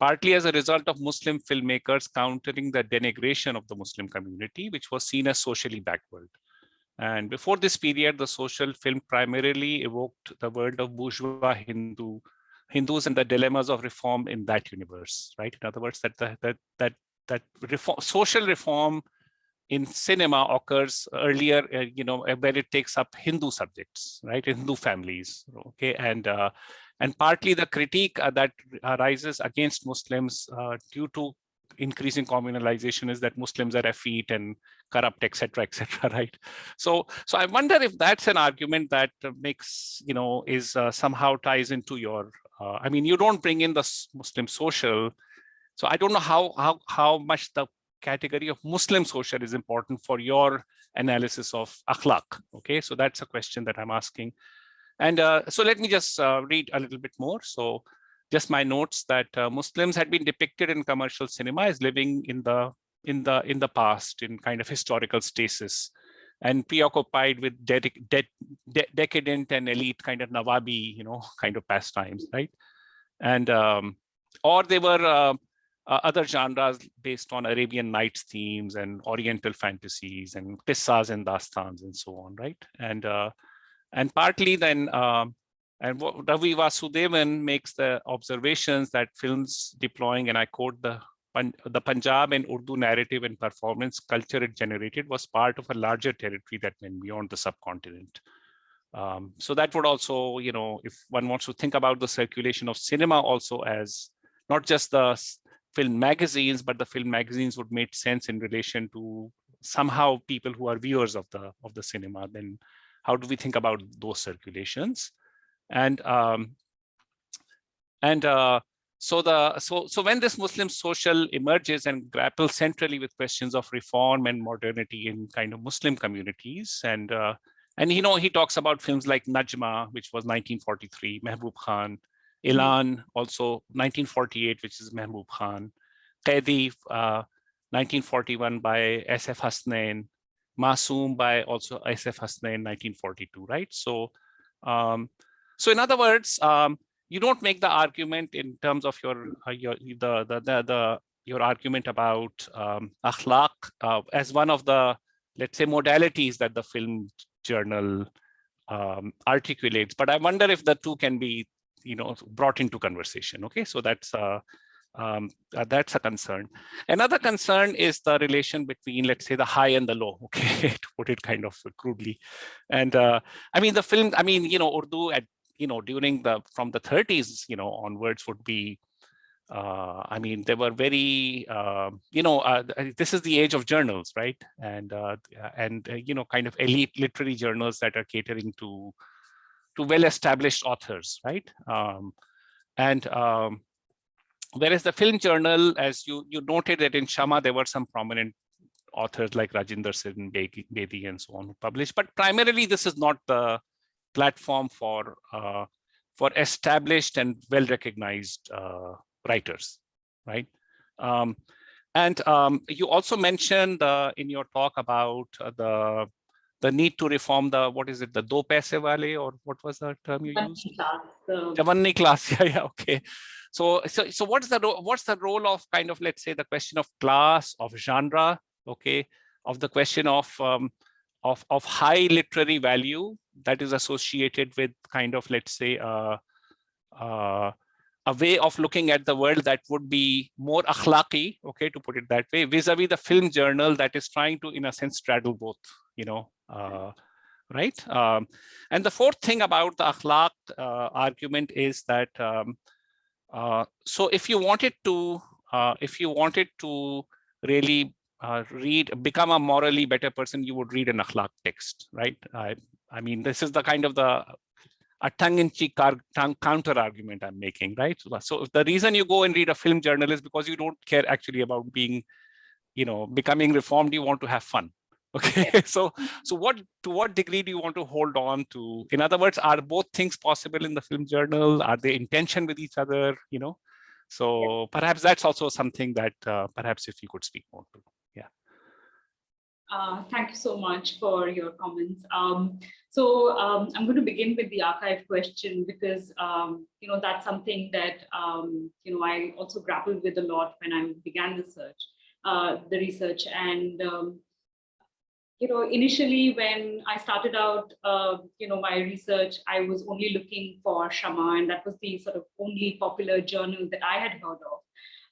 partly as a result of Muslim filmmakers countering the denigration of the Muslim community, which was seen as socially backward. And before this period, the social film primarily evoked the world of bourgeois Hindu Hindus and the dilemmas of reform in that universe, right? In other words, that the, that that that reform, social reform in cinema occurs earlier, uh, you know, uh, where it takes up Hindu subjects, right? Hindu families, okay, and uh, and partly the critique uh, that arises against Muslims uh, due to increasing communalization is that Muslims are effete and corrupt, etc., etc., right? So, so I wonder if that's an argument that makes, you know, is uh, somehow ties into your. Uh, I mean, you don't bring in the Muslim social, so I don't know how how how much the category of Muslim social is important for your analysis of akhlaq. Okay, so that's a question that I'm asking. And uh, so let me just uh, read a little bit more. So just my notes that uh, Muslims had been depicted in commercial cinema as living in the in the in the past in kind of historical stasis and preoccupied with de- de- de- decadent and elite kind of Nawabi, you know, kind of pastimes, right? And um, or they were uh, uh, other genres based on Arabian Nights themes and Oriental fantasies and qissas and dastans and so on, right? And uh, and partly then, um, and what Ravi Vasudevan makes the observations that films deploying, and I quote the the Punjab and Urdu narrative and performance culture it generated was part of a larger territory that went beyond the subcontinent. Um, so that would also, you know, if one wants to think about the circulation of cinema also as not just the film magazines, but the film magazines would make sense in relation to somehow people who are viewers of the of the cinema, then how do we think about those circulations? And um, and uh, so the so so when this Muslim social emerges and grapples centrally with questions of reform and modernity in kind of Muslim communities and uh, and you know, he talks about films like Najma, which was 1943, Mehboob Khan, Elan, also 1948, which is Mehboob Khan, Qaidi, uh, 1941 by S.F. Hasnain, Masoom by also S.F. Hasnain, 1942, right? So, um, so in other words, um, you don't make the argument in terms of your uh, your the, the the the your argument about um, akhlaq uh, as one of the let's say modalities that the film journal um, articulates. But I wonder if the two can be, you know, brought into conversation. Okay, so that's uh, um, uh, that's a concern. Another concern is the relation between, let's say, the high and the low. Okay, to put it kind of crudely. And uh, I mean, the film. I mean, you know, Urdu at you know during the from the 30s, you know, onwards would be uh, I mean, they were very, uh, you know, uh, this is the age of journals, right? And uh, and uh, you know, kind of elite literary journals that are catering to to well-established authors, right? Um, and um, whereas the film journal, as you you noted that in Shama there were some prominent authors like Rajinder Singh Bedi and so on who published, but primarily this is not the platform for uh, for established and well-recognized writers, right? Um, and um, you also mentioned uh, in your talk about uh, the the need to reform the what is it the do paise wale or what was the term you used? Chavanni class. Yeah, yeah, okay. So so so what's the what's the role of kind of let's say the question of class of genre, okay, of the question of um, of of high literary value that is associated with kind of let's say uh, uh, a way of looking at the world that would be more akhlaqi, okay, to put it that way, vis-a-vis -vis the film journal that is trying to, in a sense, straddle both, you know, uh, right? Um, and the fourth thing about the akhlaq uh, argument is that, um, uh, so if you wanted to, uh, if you wanted to really uh, read, become a morally better person, you would read an akhlaq text, right? I, I mean, this is the kind of the a tongue-in-cheek counter argument I'm making, right? So the reason you go and read a film journal is because you don't care actually about being, you know, becoming reformed. You want to have fun. Okay, so so what to what degree do you want to hold on to? In other words, are both things possible in the film journal? Are they in tension with each other? You know, so perhaps that's also something that uh, perhaps if you could speak more to. Uh, thank you so much for your comments. Um, so um, I'm going to begin with the archive question because, um, you know, that's something that, um, you know, I also grappled with a lot when I began the search, uh, the research. And, um, you know, initially when I started out, uh, you know, my research, I was only looking for Shama and that was the sort of only popular journal that I had heard of.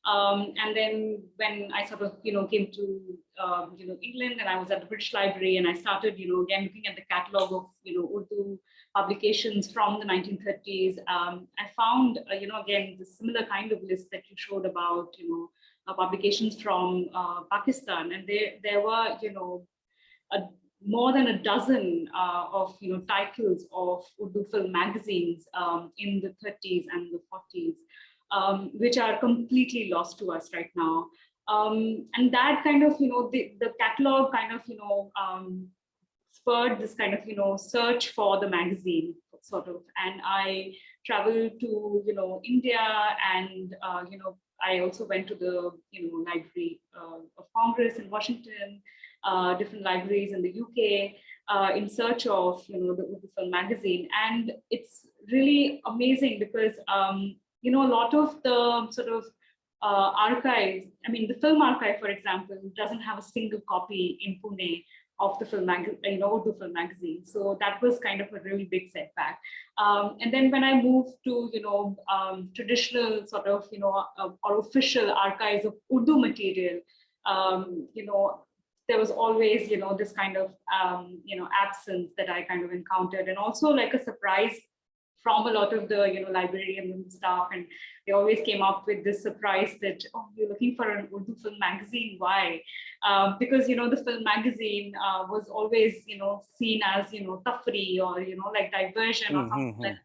Um, and then when I sort of, you know, came to, um, you know, England and I was at the British Library and I started, you know, again, looking at the catalog of, you know, Urdu publications from the 1930s, um, I found, uh, you know, again, the similar kind of list that you showed about, you know, uh, publications from uh, Pakistan. And there, there were, you know, a, more than a dozen uh, of, you know, titles of Urdu film magazines um, in the 30s and the 40s um, which are completely lost to us right now. Um, and that kind of, you know, the, the catalog kind of, you know, um, spurred this kind of, you know, search for the magazine sort of. And I traveled to, you know, India and, uh, you know, I also went to the, you know, Library uh, of Congress in Washington, uh, different libraries in the UK, uh, in search of, you know, the Urdu Film magazine. And it's really amazing because um, you know, a lot of the sort of uh, archives, I mean, the film archive, for example, doesn't have a single copy in Pune of the film magazine, you know, Urdu film magazine. So that was kind of a really big setback. Um, and then when I moved to, you know, um, traditional sort of, you know, uh, or official archives of Urdu material, um, you know, there was always, you know, this kind of, um, you know, absence that I kind of encountered and also like a surprise from a lot of the, you know, librarians and staff. And they always came up with this surprise that, oh, you're looking for an Urdu film magazine, why? Uh, because, you know, the film magazine uh, was always, you know, seen as, you know, tafri or, you know, like diversion or something Mhm. like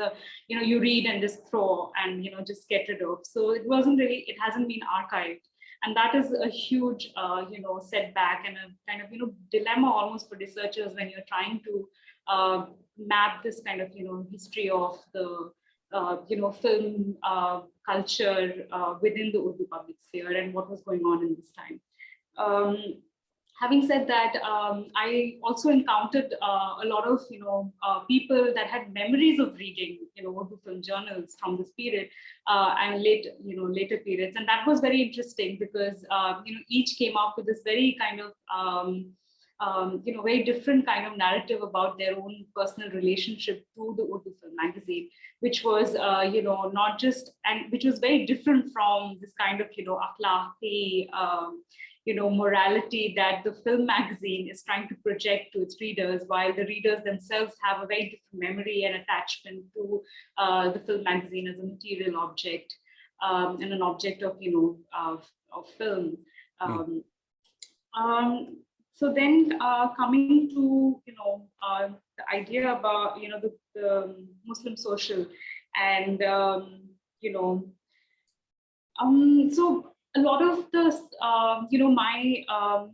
a, you know, you read and just throw and, you know, just get rid of. So it wasn't really, it hasn't been archived. And that is a huge, uh, you know, setback and a kind of, you know, dilemma almost for researchers when you're trying to uh, map this kind of, you know, history of the, uh, you know, film uh, culture uh, within the Urdu public sphere and what was going on in this time. Um, having said that, um, I also encountered uh, a lot of, you know, uh, people that had memories of reading, you know, Urdu film journals from this period uh, and late, you know, later periods. And that was very interesting because, uh, you know, each came up with this very kind of, um, um, you know, very different kind of narrative about their own personal relationship to the Urdu film magazine, which was, uh, you know, not just, and which was very different from this kind of, you know, akhlaqi, um, you know, morality that the film magazine is trying to project to its readers, while the readers themselves have a very different memory and attachment to uh, the film magazine as a material object um, and an object of, you know, of, of film. Um, um, so then uh, coming to, you know, uh, the idea about, you know, the, the Muslim social and, um, you know, um, so a lot of the, uh, you know, my um,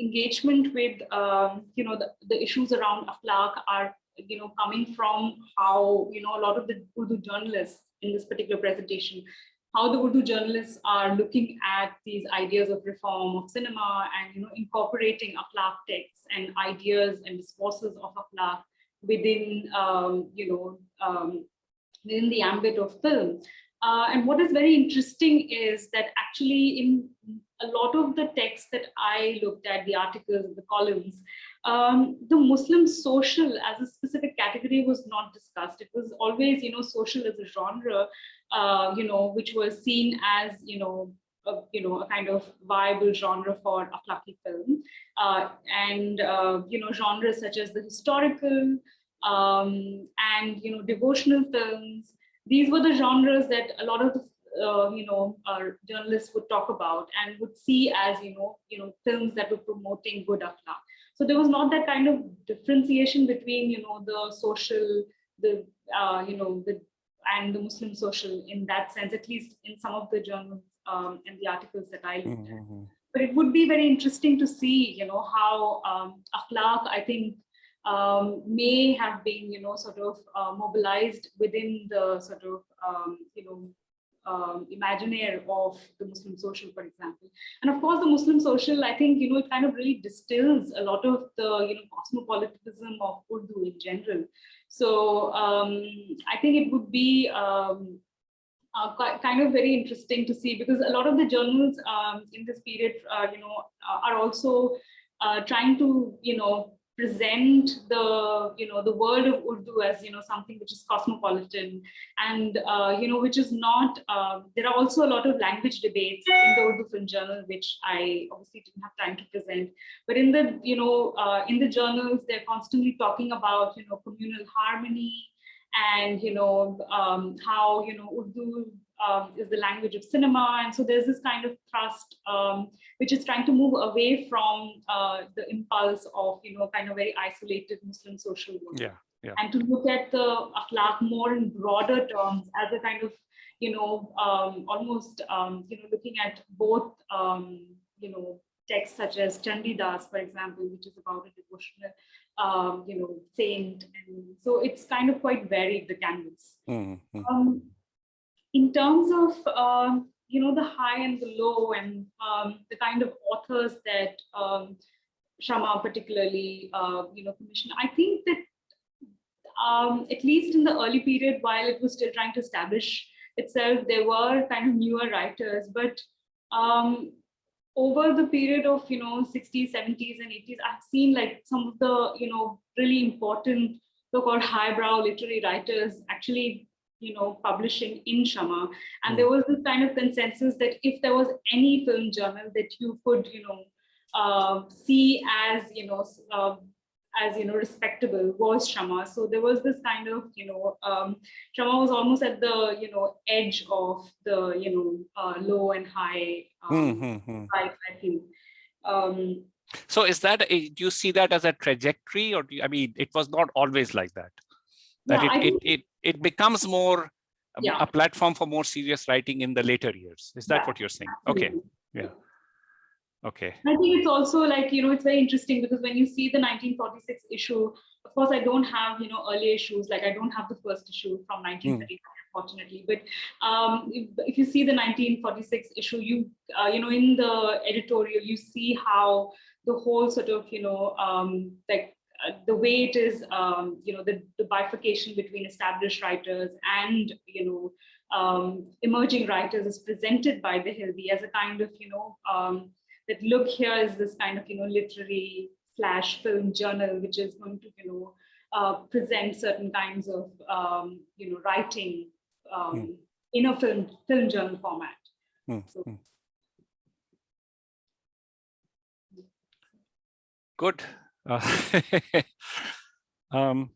engagement with, um, you know, the, the issues around akhlaq are, you know, coming from how, you know, a lot of the Urdu journalists in this particular presentation, how the Urdu journalists are looking at these ideas of reform of cinema and, you know, incorporating akhlaq texts and ideas and discourses of akhlaq within, um, you know, um, within the ambit of film. Uh, and what is very interesting is that actually in a lot of the texts that I looked at, the articles, the columns, um, the Muslim social as a specific category was not discussed. It was always, you know, social as a genre, uh, you know, which was seen as, you know, a, you know, a kind of viable genre for akhlaqi film. Uh, and, uh, you know, genres such as the historical um, and, you know, devotional films, these were the genres that a lot of the uh, you know our journalists would talk about and would see as you know you know films that were promoting good akhlaq so there was not that kind of differentiation between you know the social the uh, you know the and the muslim social in that sense at least in some of the journals um, and the articles that i looked at Mhm. but it would be very interesting to see you know how um, akhlaq i think um, may have been, you know, sort of uh, mobilized within the sort of, um, you know, um, imaginaire of the Muslim social, for example. And of course, the Muslim social, I think, you know, it kind of really distills a lot of the, you know, cosmopolitanism of Urdu in general. So um, I think it would be um, uh, ki- kind of very interesting to see because a lot of the journals um, in this period, uh, you know, are also uh, trying to, you know, present the you know the world of Urdu as you know something which is cosmopolitan and uh, you know which is not uh, there are also a lot of language debates in the Urdu Film Journal which I obviously didn't have time to present. But in the you know uh, in the journals they're constantly talking about you know communal harmony and you know um, how you know Urdu um, is the language of cinema and so there's this kind of thrust um, which is trying to move away from uh, the impulse of, you know, kind of very isolated Muslim social work. Yeah, yeah. And to look at the akhlaq more in broader terms as a kind of, you know, um, almost, um, you know, looking at both, um, you know, texts such as Chandidas, for example, which is about a devotional, um, you know, saint. And so it's kind of quite varied, the canvas. Mhm. Um, in terms of um, you know the high and the low and um, the kind of authors that um, Shama particularly uh, you know commissioned, I think that um, at least in the early period, while it was still trying to establish itself, there were kind of newer writers, but um, over the period of, you know, 60s, 70s and 80s, I've seen like some of the, you know, really important so-called highbrow literary writers actually, you know, publishing in Shama. And there was this kind of consensus that if there was any film journal that you could, you know, uh, see as, you know, uh, as you know respectable was Shama. So there was this kind of you know um, Shama was almost at the you know edge of the you know uh, low and high um, Mhm. life, I think. Um, So is that, a- do you see that as a trajectory or do you, I mean, it was not always like that? That Yeah, it, it, think- it, it becomes more um, Yeah. a platform for more serious writing in the later years. Is that Yeah, what you're saying? Okay, yeah okay. I think it's also like, you know, it's very interesting because when you see the 1946 issue, of course, I don't have, you know, early issues, like I don't have the first issue from 1939, unfortunately. But um, if, if you see the 1946 issue, you, uh, you know, in the editorial, you see how the whole sort of, you know, um, like uh, the way it is, um, you know, the, the bifurcation between established writers and, you know, um, emerging writers is presented by the Hildy as a kind of, you know, um, that look here is this kind of you know literary slash film journal which is going to you know uh, present certain kinds of um, you know writing um, Hmm. in a film film journal format. Mm, So- mm. Good. Uh, um,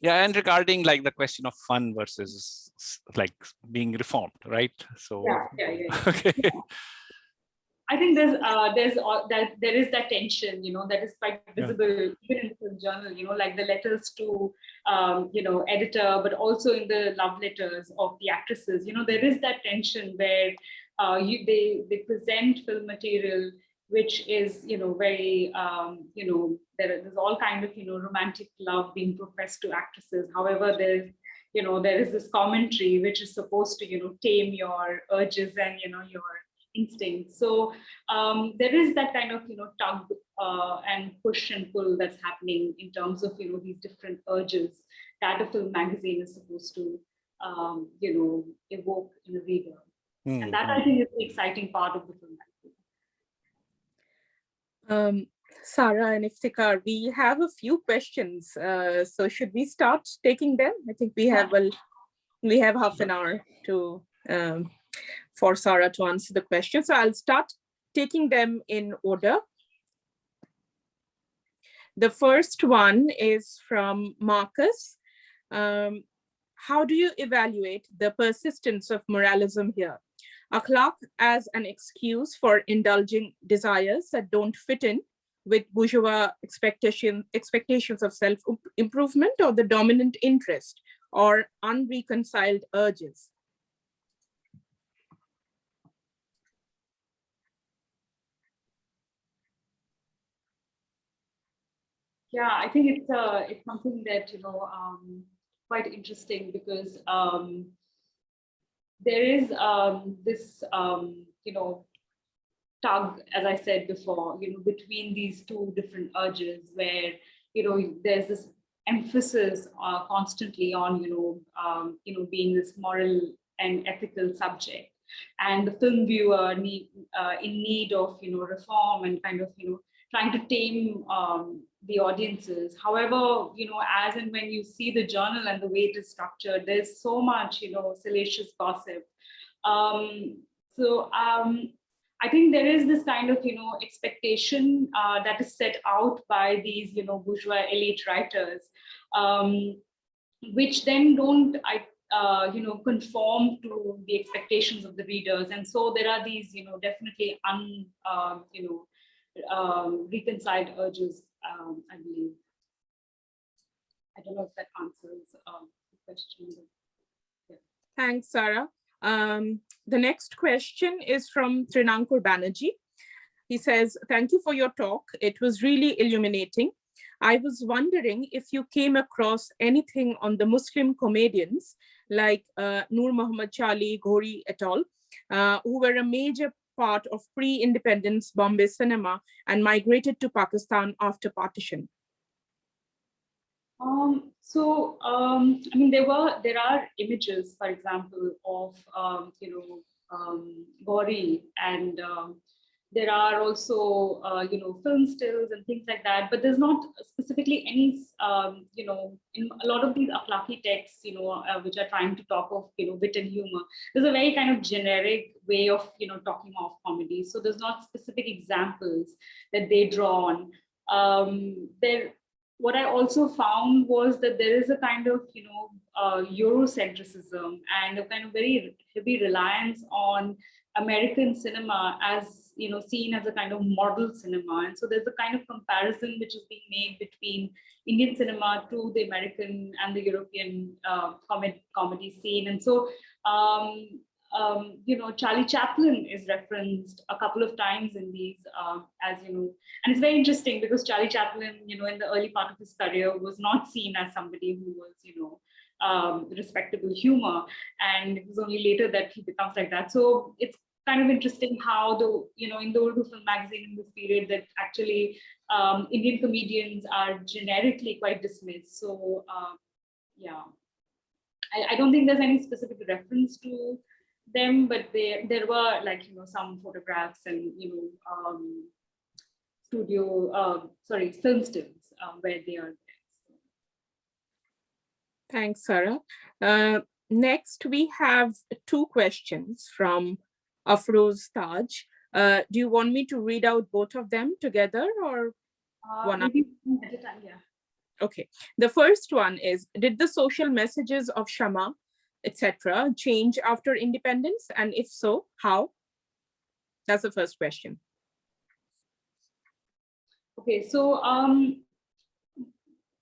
yeah, and regarding like the question of fun versus like being reformed, right? So, Yeah, yeah, yeah. yeah. okay. I think there's uh, there's uh, that there is that tension, you know, that is quite Yeah. visible even in the film journal, you know, like the letters to um, you know editor, but also in the love letters of the actresses. You know, there is that tension where uh, you they they present film material which is you know very um, you know there, there's all kind of you know romantic love being professed to actresses. However, there's you know there is this commentary which is supposed to you know tame your urges and you know your instincts. So um, there is that kind of you know tug uh, and push and pull that's happening in terms of you know these different urges that a film magazine is supposed to um, you know evoke in a reader, Mm, and that. I think is the exciting part of the film magazine. Um, Sara and Iftikhar, we have a few questions. Uh, so should we start taking them? I think we have, a, we have half an hour to, um, for Sara to answer the question. So I'll start taking them in order. The first one is from Marcus. Um, how do you evaluate the persistence of moralism here? Akhlaq as an excuse for indulging desires that don't fit in with bourgeois expectation, expectations of self-improvement or the dominant interest or unreconciled urges. Yeah, I think it's uh, it's something that you know um, quite interesting because um, there is um, this um, you know tug, as I said before, you know between these two different urges where you know there's this emphasis uh, constantly on you know um, you know being this moral and ethical subject, and the film viewer need uh, in need of you know reform and kind of you know trying to tame um, the audiences. However, you know, as and when you see the journal and the way it is structured, there's so much, you know, salacious gossip. Um, so um, I think there is this kind of, you know, expectation uh, that is set out by these, you know, bourgeois elite writers, um, which then don't, I, uh, you know, conform to the expectations of the readers. And so there are these, you know, definitely un, uh, you know, um, reconciled urges, um, I believe. I don't know if that answers um, the question. Thanks, Sara. Um, the next question is from Trinankur Banerjee. He says, thank you for your talk. It was really illuminating. I was wondering if you came across anything on the Muslim comedians like uh, Noor Muhammad Charlie, Ghori et al., uh, who were a major part of pre-independence Bombay cinema and migrated to Pakistan after partition. Um, so, um, I mean, there were, there are images, for example, of, um, you know, um, Ghori and um, there are also, uh, you know, film stills and things like that, but there's not specifically any, um, you know, in a lot of these akhlaki texts, you know, uh, which are trying to talk of, you know, wit and humor, there's a very kind of generic way of, you know, talking of comedy. So there's not specific examples that they draw on. Um, there, what I also found was that there is a kind of, you know, uh, Eurocentrism and a kind of very heavy reliance on American cinema as you know seen as a kind of model cinema. And so there's a kind of comparison which is being made between indian cinema to the american and the european uh, comedy, comedy scene. And so um, um, you know charlie chaplin is referenced a couple of times in these uh, as you know and it's very interesting because charlie chaplin you know in the early part of his career was not seen as somebody who was you know um, respectable humor. And it was only later that he becomes like that. So it's kind of interesting how the, you know, in the Urdu film magazine in this period that actually um, Indian comedians are generically quite dismissed. So uh, yeah, I, I, don't think there's any specific reference to them, but there, there were like, you know, some photographs and, you know, um, studio, uh, sorry, film stills uh, where they are. Thanks, Sara. Uh, next, we have two questions from Afroz Taj. Uh, do you want me to read out both of them together or uh, one at a time? Yeah. Okay. The first one is, did the social messages of Shama, etc., change after independence? And if so, how? That's the first question. Okay, so um,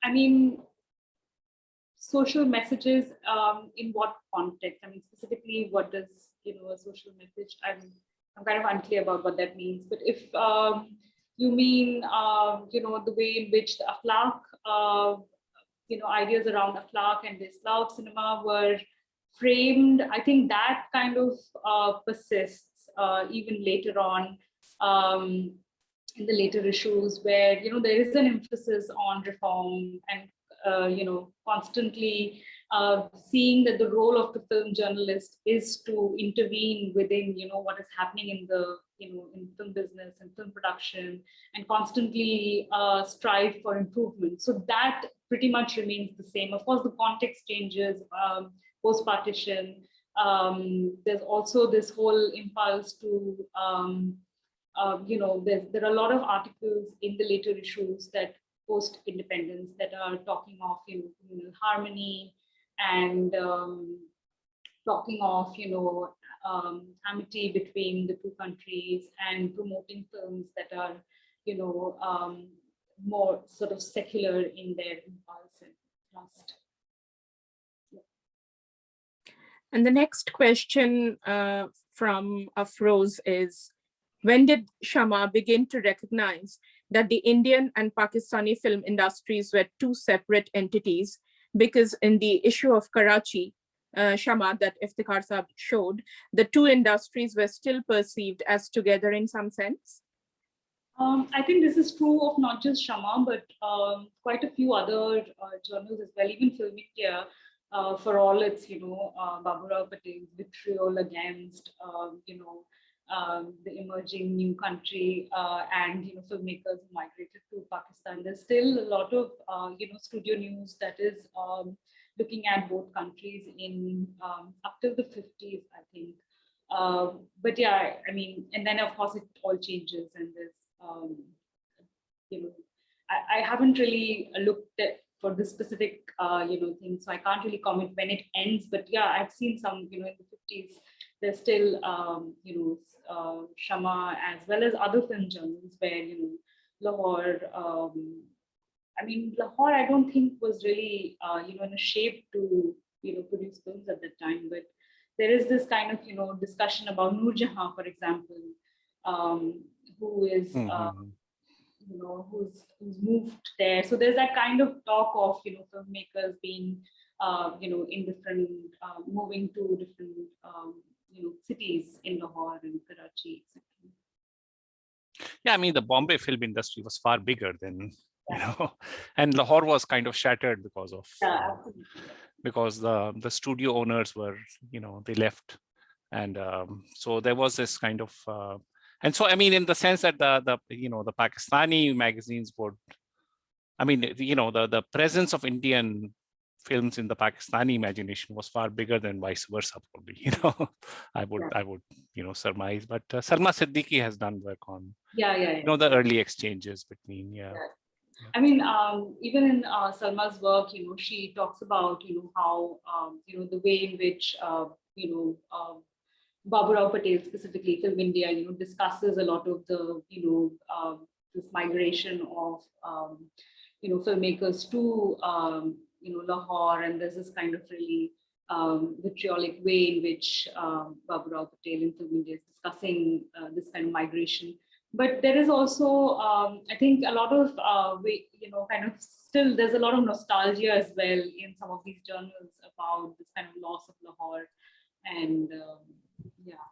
I mean, social messages um, in what context? I mean, specifically, what does you know a social message? I'm I'm kind of unclear about what that means. But if um, you mean um, you know the way in which the akhlaq, uh, you know, ideas around akhlaq and Islah cinema were framed, I think that kind of uh, persists uh, even later on. Um, in the later issues where you know there is an emphasis on reform and uh, you know, constantly uh, seeing that the role of the film journalist is to intervene within, you know, what is happening in the, you know, in film business and film production and constantly uh, strive for improvement. So that pretty much remains the same. Of course, the context changes um, post-partition. Um, there's also this whole impulse to, um, uh, you know, there, there are a lot of articles in the later issues that post-independence that are talking of you know, harmony and um, talking of you know um, amity between the two countries and promoting films that are you know um, more sort of secular in their impulse and trust. And the next question uh, from Afroz is, when did Shama begin to recognize that the Indian and Pakistani film industries were two separate entities because in the issue of Karachi, uh, Shama that Iftikhar Saab showed, the two industries were still perceived as together in some sense? Um, I think this is true of not just Shama, but um, quite a few other uh, journals as well, even Film uh, for all its, you know, uh, Baburao Patel's vitriol against, um, you know, um, the emerging new country uh, and you know filmmakers who migrated to Pakistan. There's still a lot of uh, you know studio news that is um, looking at both countries in um, up till the 50s, I think. Uh, but yeah, I mean, and then of course it all changes and there's um, you know I, I, haven't really looked at for this specific uh, you know thing, so I can't really comment when it ends. But yeah, I've seen some you know in the 50s there's still, um, you know, uh, Shama as well as other film journals where, you know, Lahore, um, I mean, Lahore, I don't think was really, uh, you know, in a shape to, you know, produce films at that time, but there is this kind of, you know, discussion about Noor Jahan, for example, um, who is, mm -hmm. you know, who's, who's moved there. So there's that kind of talk of, you know, filmmakers being, uh, you know, in different, uh, moving to different um, you know, cities in Lahore and Karachi, etc. Yeah, I mean, the Bombay film industry was far bigger than, yeah. you know, and Lahore was kind of shattered because of, yeah, because the, the studio owners were, you know, they left and um, so there was this kind of uh, and so i mean in the sense that the the you know the pakistani magazines would i mean you know the the presence of indian films in the pakistani imagination was far bigger than vice versa probably you know i would Yeah. i would you know surmise but uh, salma siddiqui has done work on Yeah, yeah, yeah. you know the early exchanges between yeah I mean, um, even in uh, Salma's work, you know, she talks about, you know, how, um, you know, the way in which, uh, you know, um, Baburao Patel specifically, Film India, you know, discusses a lot of the, you know, um, this migration of, um, you know, filmmakers to, um, you know, Lahore, and there's this kind of really um, vitriolic way in which um, Baburao Patel Film India is discussing uh, this kind of migration. But there is also um, i think a lot of uh, we, you know kind of still there's a lot of nostalgia as well in some of these journals about this kind of loss of lahore. And um, yeah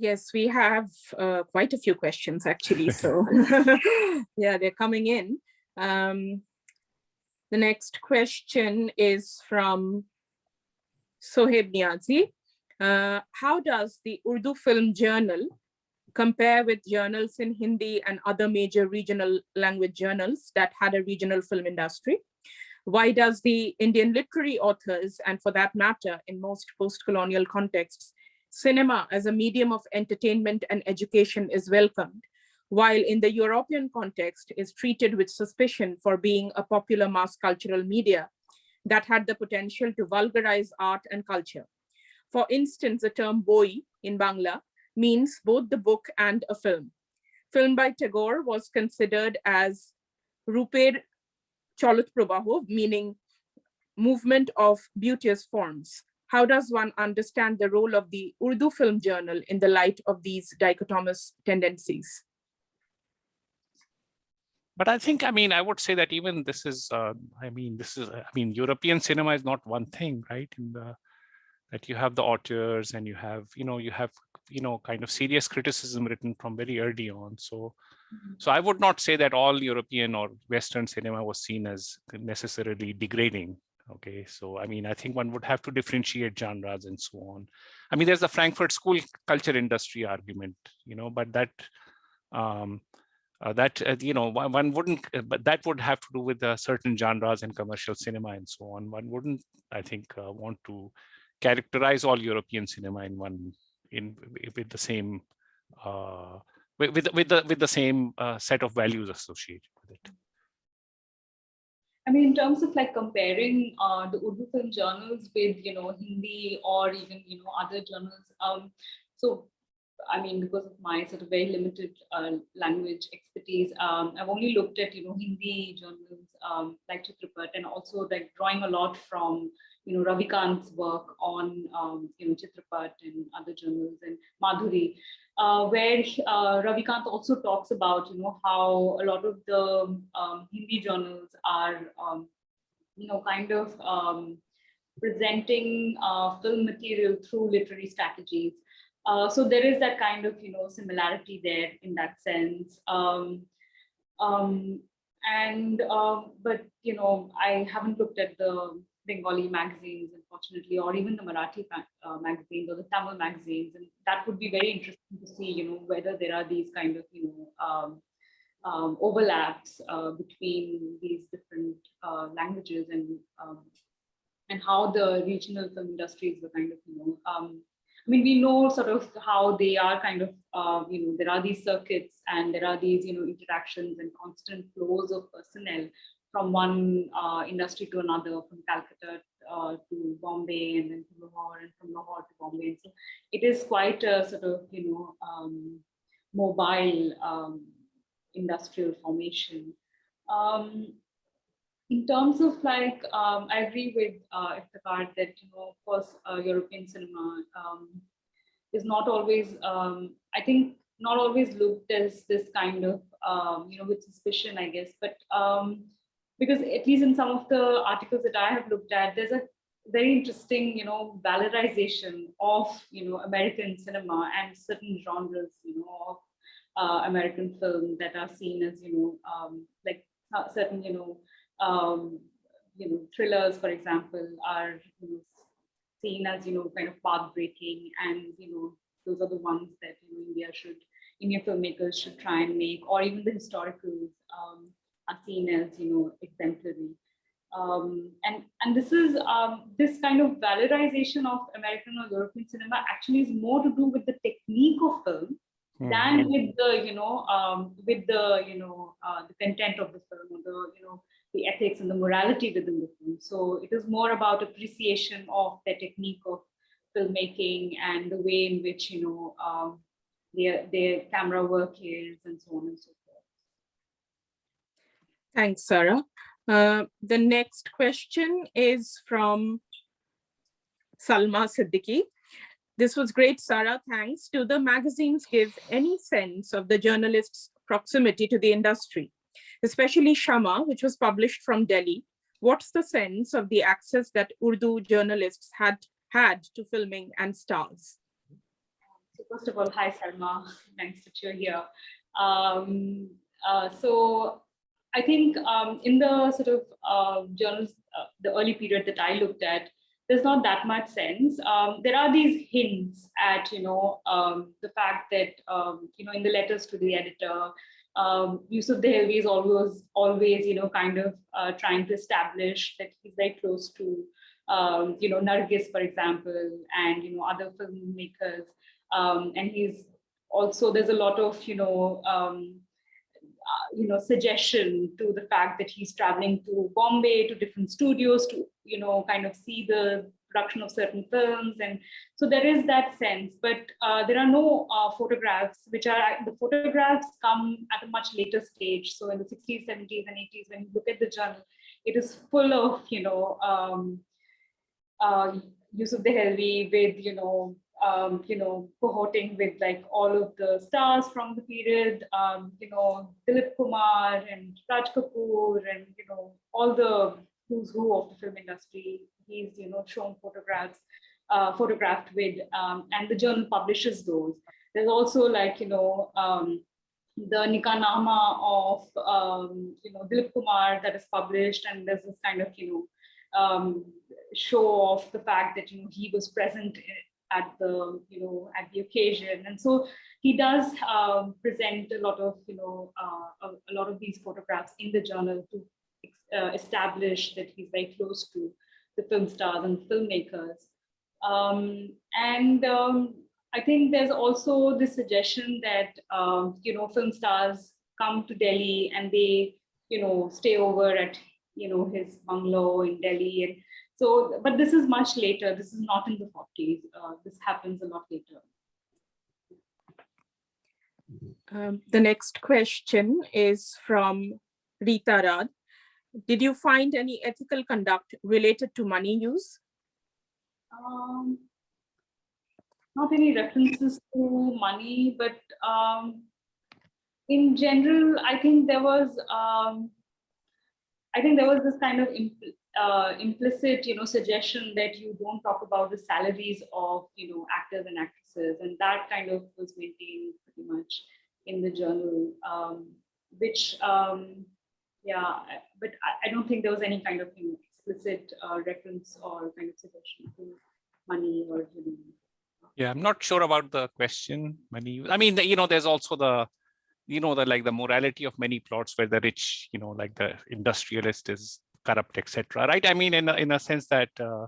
Yes, we have uh, quite a few questions actually. So yeah, they're coming in. Um, the next question is from Soheb Niazi. Uh, how does the Urdu Film Journal compare with journals in Hindi and other major regional language journals that had a regional film industry? Why does the Indian literary authors, and for that matter, in most post-colonial contexts, cinema as a medium of entertainment and education is welcomed, while in the European context is treated with suspicion for being a popular mass cultural media that had the potential to vulgarize art and culture. For instance, the term boi in Bangla means both the book and a film. Film by Tagore was considered as Ruper Cholut Prabaho, meaning movement of beauteous forms. How does one understand the role of the Urdu Film Journal in the light of these dichotomous tendencies? but i think i mean i would say that even this is uh, i mean this is i mean european cinema is not one thing right? In the that you have the auteurs and you have you know you have you know kind of serious criticism written from very early on. So so i would not say that all european or western cinema was seen as necessarily degrading okay so i mean i think one would have to differentiate genres and so on. I mean there's the frankfurt school culture industry argument you know but that um uh, that uh, you know one, wouldn't uh, but that would have to do with uh, certain genres and commercial cinema and so on. One wouldn't i think uh, want to characterize all european cinema in one in with the same uh with with, the with the same set of values associated with it I mean, in terms of like comparing uh, the Urdu film journals with, you know, Hindi or even, you know, other journals. Um, so, I mean, because of my sort of very limited uh, language expertise, um, I've only looked at, you know, Hindi journals um, like Chitrapat and also like drawing a lot from, you know, Ravikant's work on, um, you know, Chitrapat and other journals and Madhuri. Uh, where uh, Ravikant also talks about, you know, how a lot of the um, Hindi journals are, um, you know, kind of um, presenting uh, film material through literary strategies. Uh, so there is that kind of, you know, similarity there in that sense. Um, um, and, uh, but, you know, I haven't looked at the Bengali magazines, unfortunately, or even the Marathi uh, magazines or the Tamil magazines. And that would be very interesting to see, you know, whether there are these kind of, you know, um, um, overlaps uh, between these different uh, languages and um, and how the regional film industries were kind of, you know, um, I mean, we know sort of how they are kind of, uh, you know, there are these circuits and there are these, you know, interactions and constant flows of personnel from one uh, industry to another, from Calcutta uh, to Bombay and then to Lahore and from Lahore to Bombay. And so it is quite a sort of, you know, um, mobile um, industrial formation. Um, in terms of like, um, I agree with uh, Iftikhar that, you know, of course, uh, European cinema um, is not always, um, I think, not always looked as this kind of, you know, with suspicion, I guess, but because at least in some of the articles that I have looked at, there's a very interesting, you know, valorization of, you know, American cinema and certain genres, you know, of uh, American film that are seen as, you know, um, like uh, certain, you know, um, you know, thrillers, for example, are you know, seen as, you know, kind of path breaking and, you know, those are the ones that you know, India should, Indian filmmakers should try and make, or even the historicals um, are seen as, you know, exemplary. Um, and and this is um, this kind of valorization of American or European cinema actually is more to do with the technique of film than with the you know um, with the you know uh, the content of the film or the you know the ethics and the morality within the film. So it is more about appreciation of the technique of filmmaking and the way in which you know um, their their camera work is and so on and so forth. Thanks, Sara. Uh, the next question is from Salma Siddiqui. This was great, Sara, thanks. Do the magazines give any sense of the journalist's proximity to the industry, especially Shama, which was published from Delhi? What's the sense of the access that Urdu journalists had had to filming and stars? So first of all, hi, Salma. Thanks that you're here. Um, uh, so I think um, in the sort of uh, journals, uh, the early period that I looked at, there's not that much sense. Um, there are these hints at, you know, um, the fact that, um, you know, in the letters to the editor, um, Yusuf Dehlvi is always, always, you know, kind of uh, trying to establish that he's very close to, um, you know, Nargis, for example, and, you know, other filmmakers. Um, and he's also, there's a lot of, you know, you know, suggestion to the fact that he's traveling to Bombay, to different studios to, you know, kind of see the production of certain films. And so there is that sense, but uh, there are no uh, photographs, which are, the photographs come at a much later stage. So in the 60s, 70s and 80s, when you look at the journal, it is full of, you know, um, uh, Yusuf Dehlvi with, you know, um, you know, cohorting with like all of the stars from the period, um, you know, Dilip Kumar and Raj Kapoor and, you know, all the who's who of the film industry. He's, you know, shown photographs, uh, photographed with, um, and the journal publishes those. There's also like, you know, um, the Nikahnama of, um, you know, Dilip Kumar that is published and there's this kind of, you know, um, show off the fact that, you know, he was present at the you know at the occasion. And so he does um, present a lot of you know uh, a, a, lot of these photographs in the journal to uh, establish that he's very close to the film stars and filmmakers. Um, and um, I think there's also the suggestion that um, you know film stars come to Delhi and they you know stay over at you know his bungalow in Delhi and so, but this is much later. This is not in the 40s. Uh, this happens a lot later. Um, the next question is from Rita Rad. Did you find any ethical conduct related to money use? Um, not any references to money, but um, in general, I think there was, um, I think there was this kind of uh, implicit, you know, suggestion that you don't talk about the salaries of, you know, actors and actresses, and that kind of was maintained pretty much in the journal, um, which, um, yeah, but I, I, don't think there was any kind of you know, explicit uh, reference or kind of suggestion to money or you know. Yeah, I'm not sure about the question. Money. I mean, you know, there's also the you know the like the morality of many plots where the rich you know like the industrialist is corrupt, etc. Right? I mean, in a, in a sense that uh,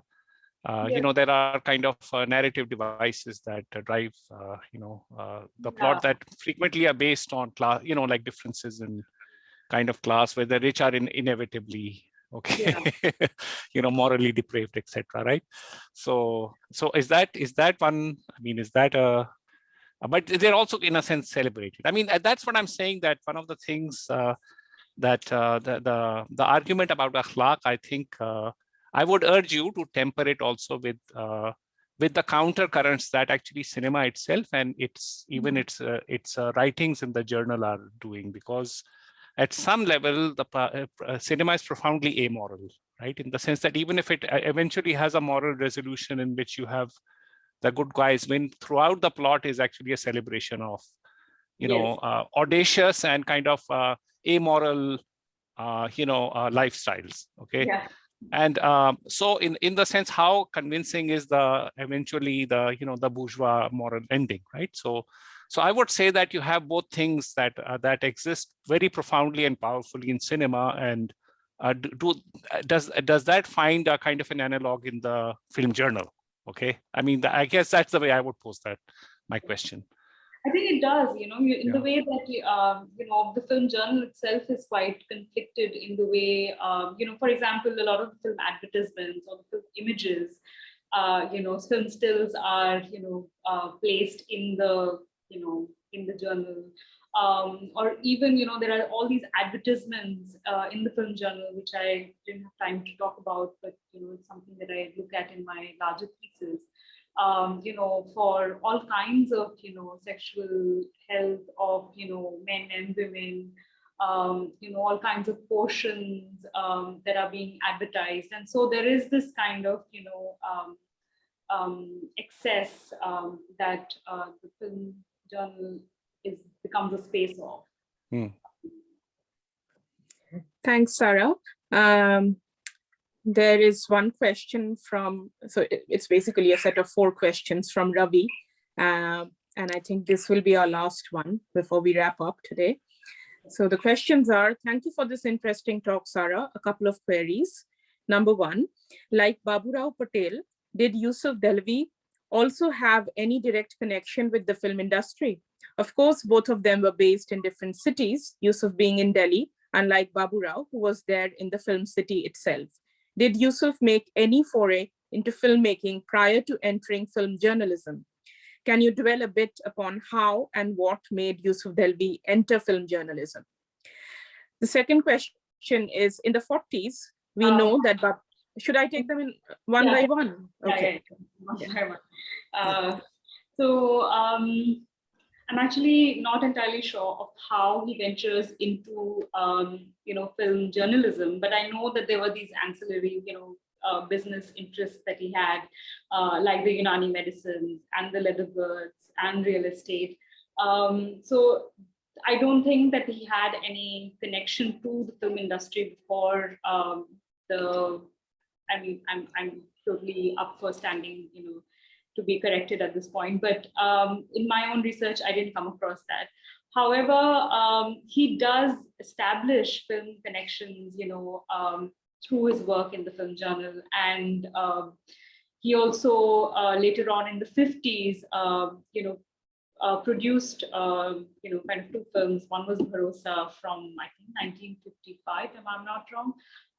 uh, you know there are kind of uh, narrative devices that drive uh, you know uh, the plot yeah. that frequently are based on class, you know, like differences in kind of class where the rich are in, inevitably okay yeah. you know morally depraved etc right so so is that is that one i mean is that a but they're also in a sense celebrated i mean that's what i'm saying that one of the things uh, that uh, the, the, the argument about akhlaq, I think uh, I would urge you to temper it also with uh, with the counter currents that actually cinema itself and its even mm-hmm. its uh, its uh, writings in the journal are doing because at some level the uh, cinema is profoundly amoral right in the sense that even if it eventually has a moral resolution in which you have the good guys win throughout the plot is actually a celebration of you yes. know audacious and kind of amoral, uh, you know, uh, lifestyles. Okay. Yeah. And um, so in, in the sense, how convincing is the eventually the, you know, the bourgeois moral ending, right? So, so I would say that you have both things that uh, that exist very profoundly and powerfully in cinema and uh, do, do does does that find a kind of an analog in the film journal? Okay, I mean, I guess that's the way I would pose that my question. I think it does, you know, in Yeah. the way that, you, um, you know, the film journal itself is quite conflicted in the way, um, you know, for example, a lot of the film advertisements or the film images, uh, you know, film stills are, you know, uh, placed in the, you know, in the journal. Um, or even, you know, there are all these advertisements uh, in the film journal, which I didn't have time to talk about, but, you know, it's something that I look at in my larger thesis um, you know, for all kinds of, you know, sexual health of, you know, men and women, um, you know, all kinds of portions um, that are being advertised. And so there is this kind of, you know, um, um, excess um, that uh, the film journal is becomes a space of. Thanks, Sara. There is one question from, so it- it's basically a set of four questions from Ravi. Um, and I think this will be our last one before we wrap up today. So the questions are, thank you for this interesting talk, Sara. A couple of queries. Number one, like Baburao Patel, did Yusuf Dehlvi also have any direct connection with the film industry? Of course, both of them were based in different cities, Yusuf being in Delhi, unlike Baburao, who was there in the film city itself. Did Yusuf make any foray into filmmaking prior to entering film journalism? Can you dwell a bit upon how and what made Yusuf Dehlvi enter film journalism? The second question is, in the 40s, we Um, know that, Bab- should I take them in one Yeah. by one? Yeah, Okay. yeah, yeah. One by one. Uh, so um, I'm actually not entirely sure of how he ventures into um, you know film journalism, but I know that there were these ancillary you know uh, business interests that he had, uh, like the Unani medicines and the leather goods and real estate. Um, so I don't think that he had any connection to the film industry before um, the I mean, I'm, I'm totally up for standing, you know, to be corrected at this point. But um, in my own research, I didn't come across that. However, um, he does establish film connections, you know, um, through his work in the film journal. And um, he also uh, later on in the 50s, um, you know, uh, produced, um, you know, kind of two films. One was Bharosa from, I think, 1955, if I'm not wrong.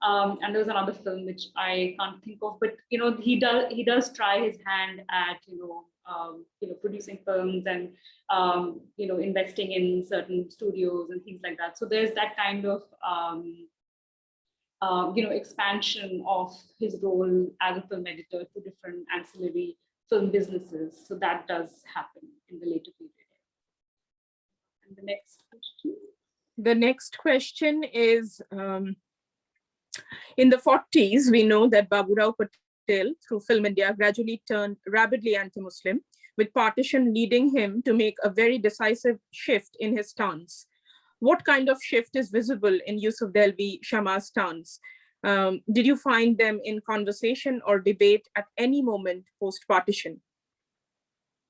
Um, and there's another film which I can't think of, but you know he does he does try his hand at you know um, you know producing films and um, you know investing in certain studios and things like that. So there's that kind of um, uh, you know expansion of his role as a film editor to different ancillary film businesses. So that does happen in the later period. And the next question. The next question is, um, in the 40s, we know that Baburao Patel, through Film India, gradually turned rabidly anti-Muslim, with partition leading him to make a very decisive shift in his stance. What kind of shift is visible in Yusuf Dehlvi Shama's stance? Um, did you find them in conversation or debate at any moment post-partition?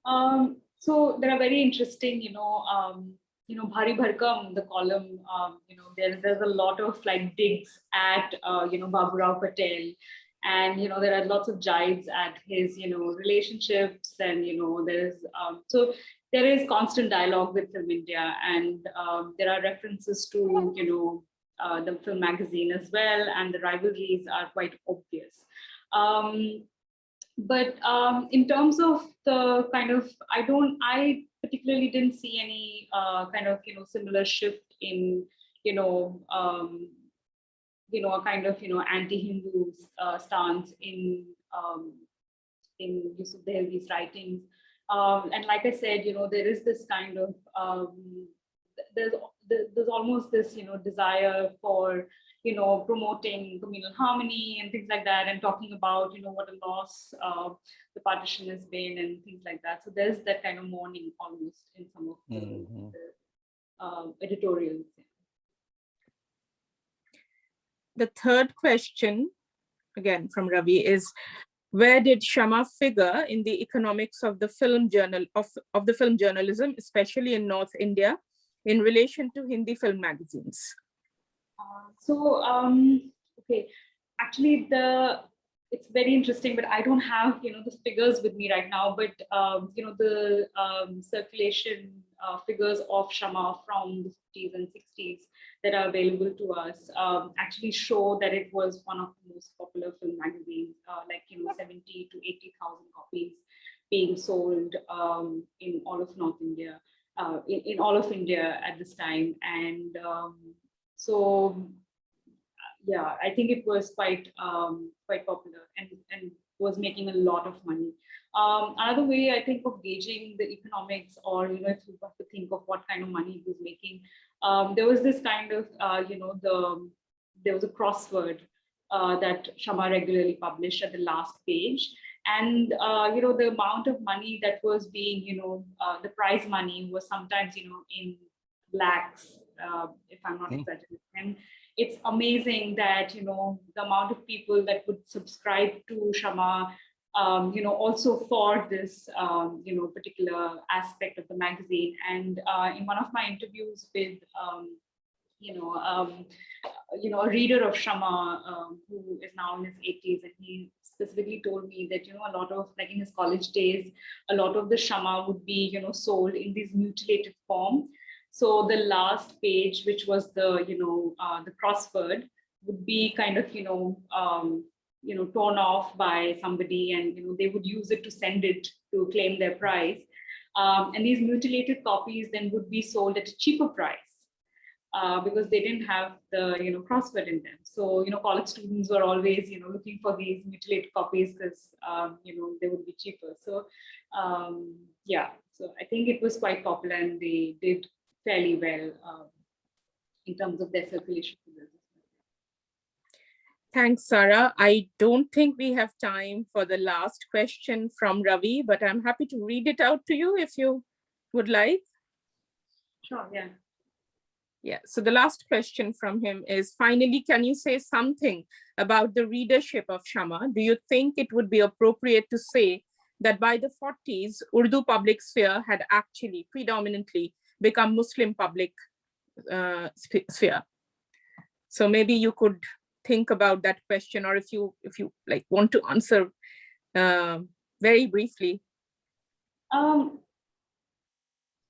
Um, so there are very interesting, you know, um, you know, Bhari Bharkam, the column, um, you know, there, there's a lot of like digs at, uh, you know, Baburao Patel. And, you know, there are lots of jibes at his, you know, relationships and, you know, there's, um, so there is constant dialogue with Film India and um, there are references to, you know, uh, the film magazine as well. And the rivalries are quite obvious. Um, but um, in terms of the kind of, I don't, I particularly didn't see any uh, kind of, you know, similar shift in, you know, um, you know, a kind of, you know, anti-Hindu uh, stance in, um, in Yusuf Dehlvi's writings. Um, and like I said, you know, there is this kind of, um, there's, there's almost this, you know, desire for, you know, promoting communal harmony and things like that, and talking about, you know, what a loss uh, the partition has been and things like that. So there's that kind of mourning almost in some of the, Mhm. the uh, editorials. The third question again from Ravi, is where did Shama figure in the economics of the film journal of, of the film journalism, especially in North India, in relation to Hindi film magazines? So, um, okay, actually the it's very interesting, but I don't have you know the figures with me right now. But um, you know the um, circulation uh, figures of Shama from the 50s and 60s that are available to us um, actually show that it was one of the most popular film magazines, uh, like you know 70 to 80,000 copies being sold um, in all of North India, uh, in, in, all of India at this time, and um, so yeah, I think it was quite um, quite popular and and was making a lot of money. Um, another way I think of gauging the economics, or you know, if you have to think of what kind of money he was making, um, there was this kind of uh, you know the there was a crossword uh, that Shama regularly published at the last page, and uh, you know the amount of money that was being you know uh, the prize money was sometimes you know in lakhs, uh, if I'm not Mm. exaggerating it's amazing that you know the amount of people that would subscribe to Shama, um, you know, also for this um, you know particular aspect of the magazine. And uh, in one of my interviews with um, you know um, you know a reader of Shama um, who is now in his 80s, and he specifically told me that you know a lot of like in his college days, a lot of the Shama would be you know sold in this mutilated form. So the last page, which was the, you know, uh, the crossword would be kind of, you know, um, you know, torn off by somebody and, you know, they would use it to send it to claim their prize. Um, and these mutilated copies then would be sold at a cheaper price uh, because they didn't have the, you know, crossword in them. So, you know, college students were always, you know, looking for these mutilated copies because, um, you know, they would be cheaper. So, um, yeah, so I think it was quite popular and they did fairly well um, in terms of their circulation. Thanks, Sara. I don't think we have time for the last question from Ravi, but I'm happy to read it out to you if you would like. Sure, yeah. Yeah, so the last question from him is, finally, can you say something about the readership of Shama? Do you think it would be appropriate to say that by the 40s, Urdu public sphere had actually predominantly become Muslim public uh, sphere? So maybe you could think about that question, or if you if you like want to answer uh, very briefly. Um,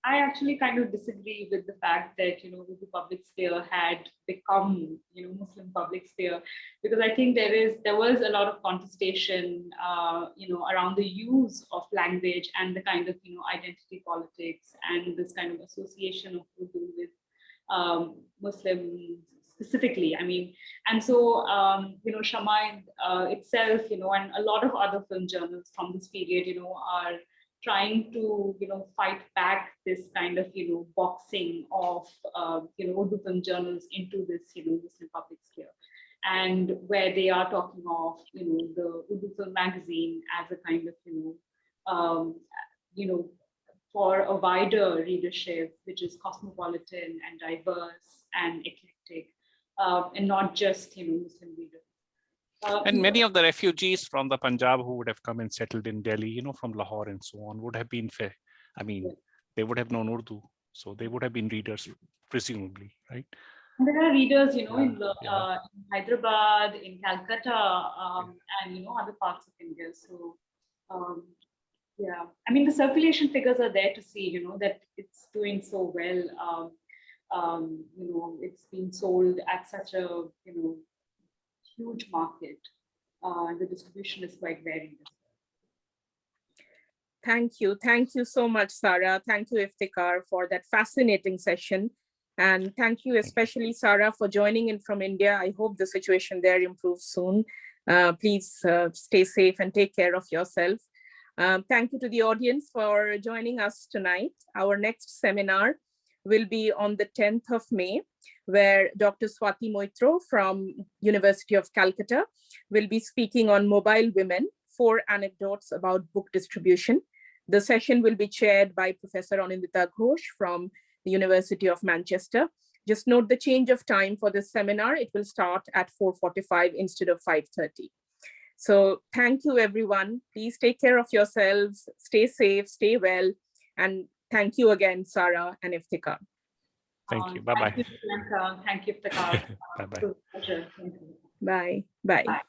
I actually kind of disagree with the fact that you know the public sphere had become you know Muslim public sphere because I think there is there was a lot of contestation uh, you know around the use of language and the kind of you know identity politics and this kind of association of Urdu with um, Muslims specifically. I mean, and so um, you know Shama uh, itself you know and a lot of other film journals from this period you know are trying to you know fight back this kind of you know boxing of uh, you know Urdu journals into this you know Muslim public sphere and where they are talking of you know the Urdu magazine as a kind of you know um, you know for a wider readership which is cosmopolitan and diverse and eclectic uh, and not just you know Muslim readers. Uh, And many of the refugees from the Punjab who would have come and settled in Delhi, you know, from Lahore and so on, would have been fair. I mean, they would have known Urdu, so they would have been readers, presumably, right? There are readers, you know, in, the, yeah. uh, in Hyderabad, in Calcutta, um, and you know other parts of India. So, um, yeah, I mean the circulation figures are there to see, you know, that it's doing so well. Um, um, you know, it's being sold at such a you know huge market. Uh, the distribution is quite varied. Thank you. Thank you so much, Sara. Thank you, Iftikhar, for that fascinating session. And thank you especially, Sara, for joining in from India. I hope the situation there improves soon. Uh, please uh, stay safe and take care of yourself. Um, thank you to the audience for joining us tonight. Our next seminar will be on the 10th of May, where Dr. Swati Moitra from University of Calcutta will be speaking on mobile women, four anecdotes about book distribution. The session will be chaired by Professor Anindita Ghosh from the University of Manchester. Just note the change of time for this seminar. It will start at 4.45 instead of 5.30. So thank you, everyone. Please take care of yourselves, stay safe, stay well, and thank you again, Sara and Iftikhar. Thank Um, you. Bye-bye. Thank you, Priyanka. Thank you, Iftikhar. Bye-bye. It was a pleasure. Thank you. Bye. Bye. Bye.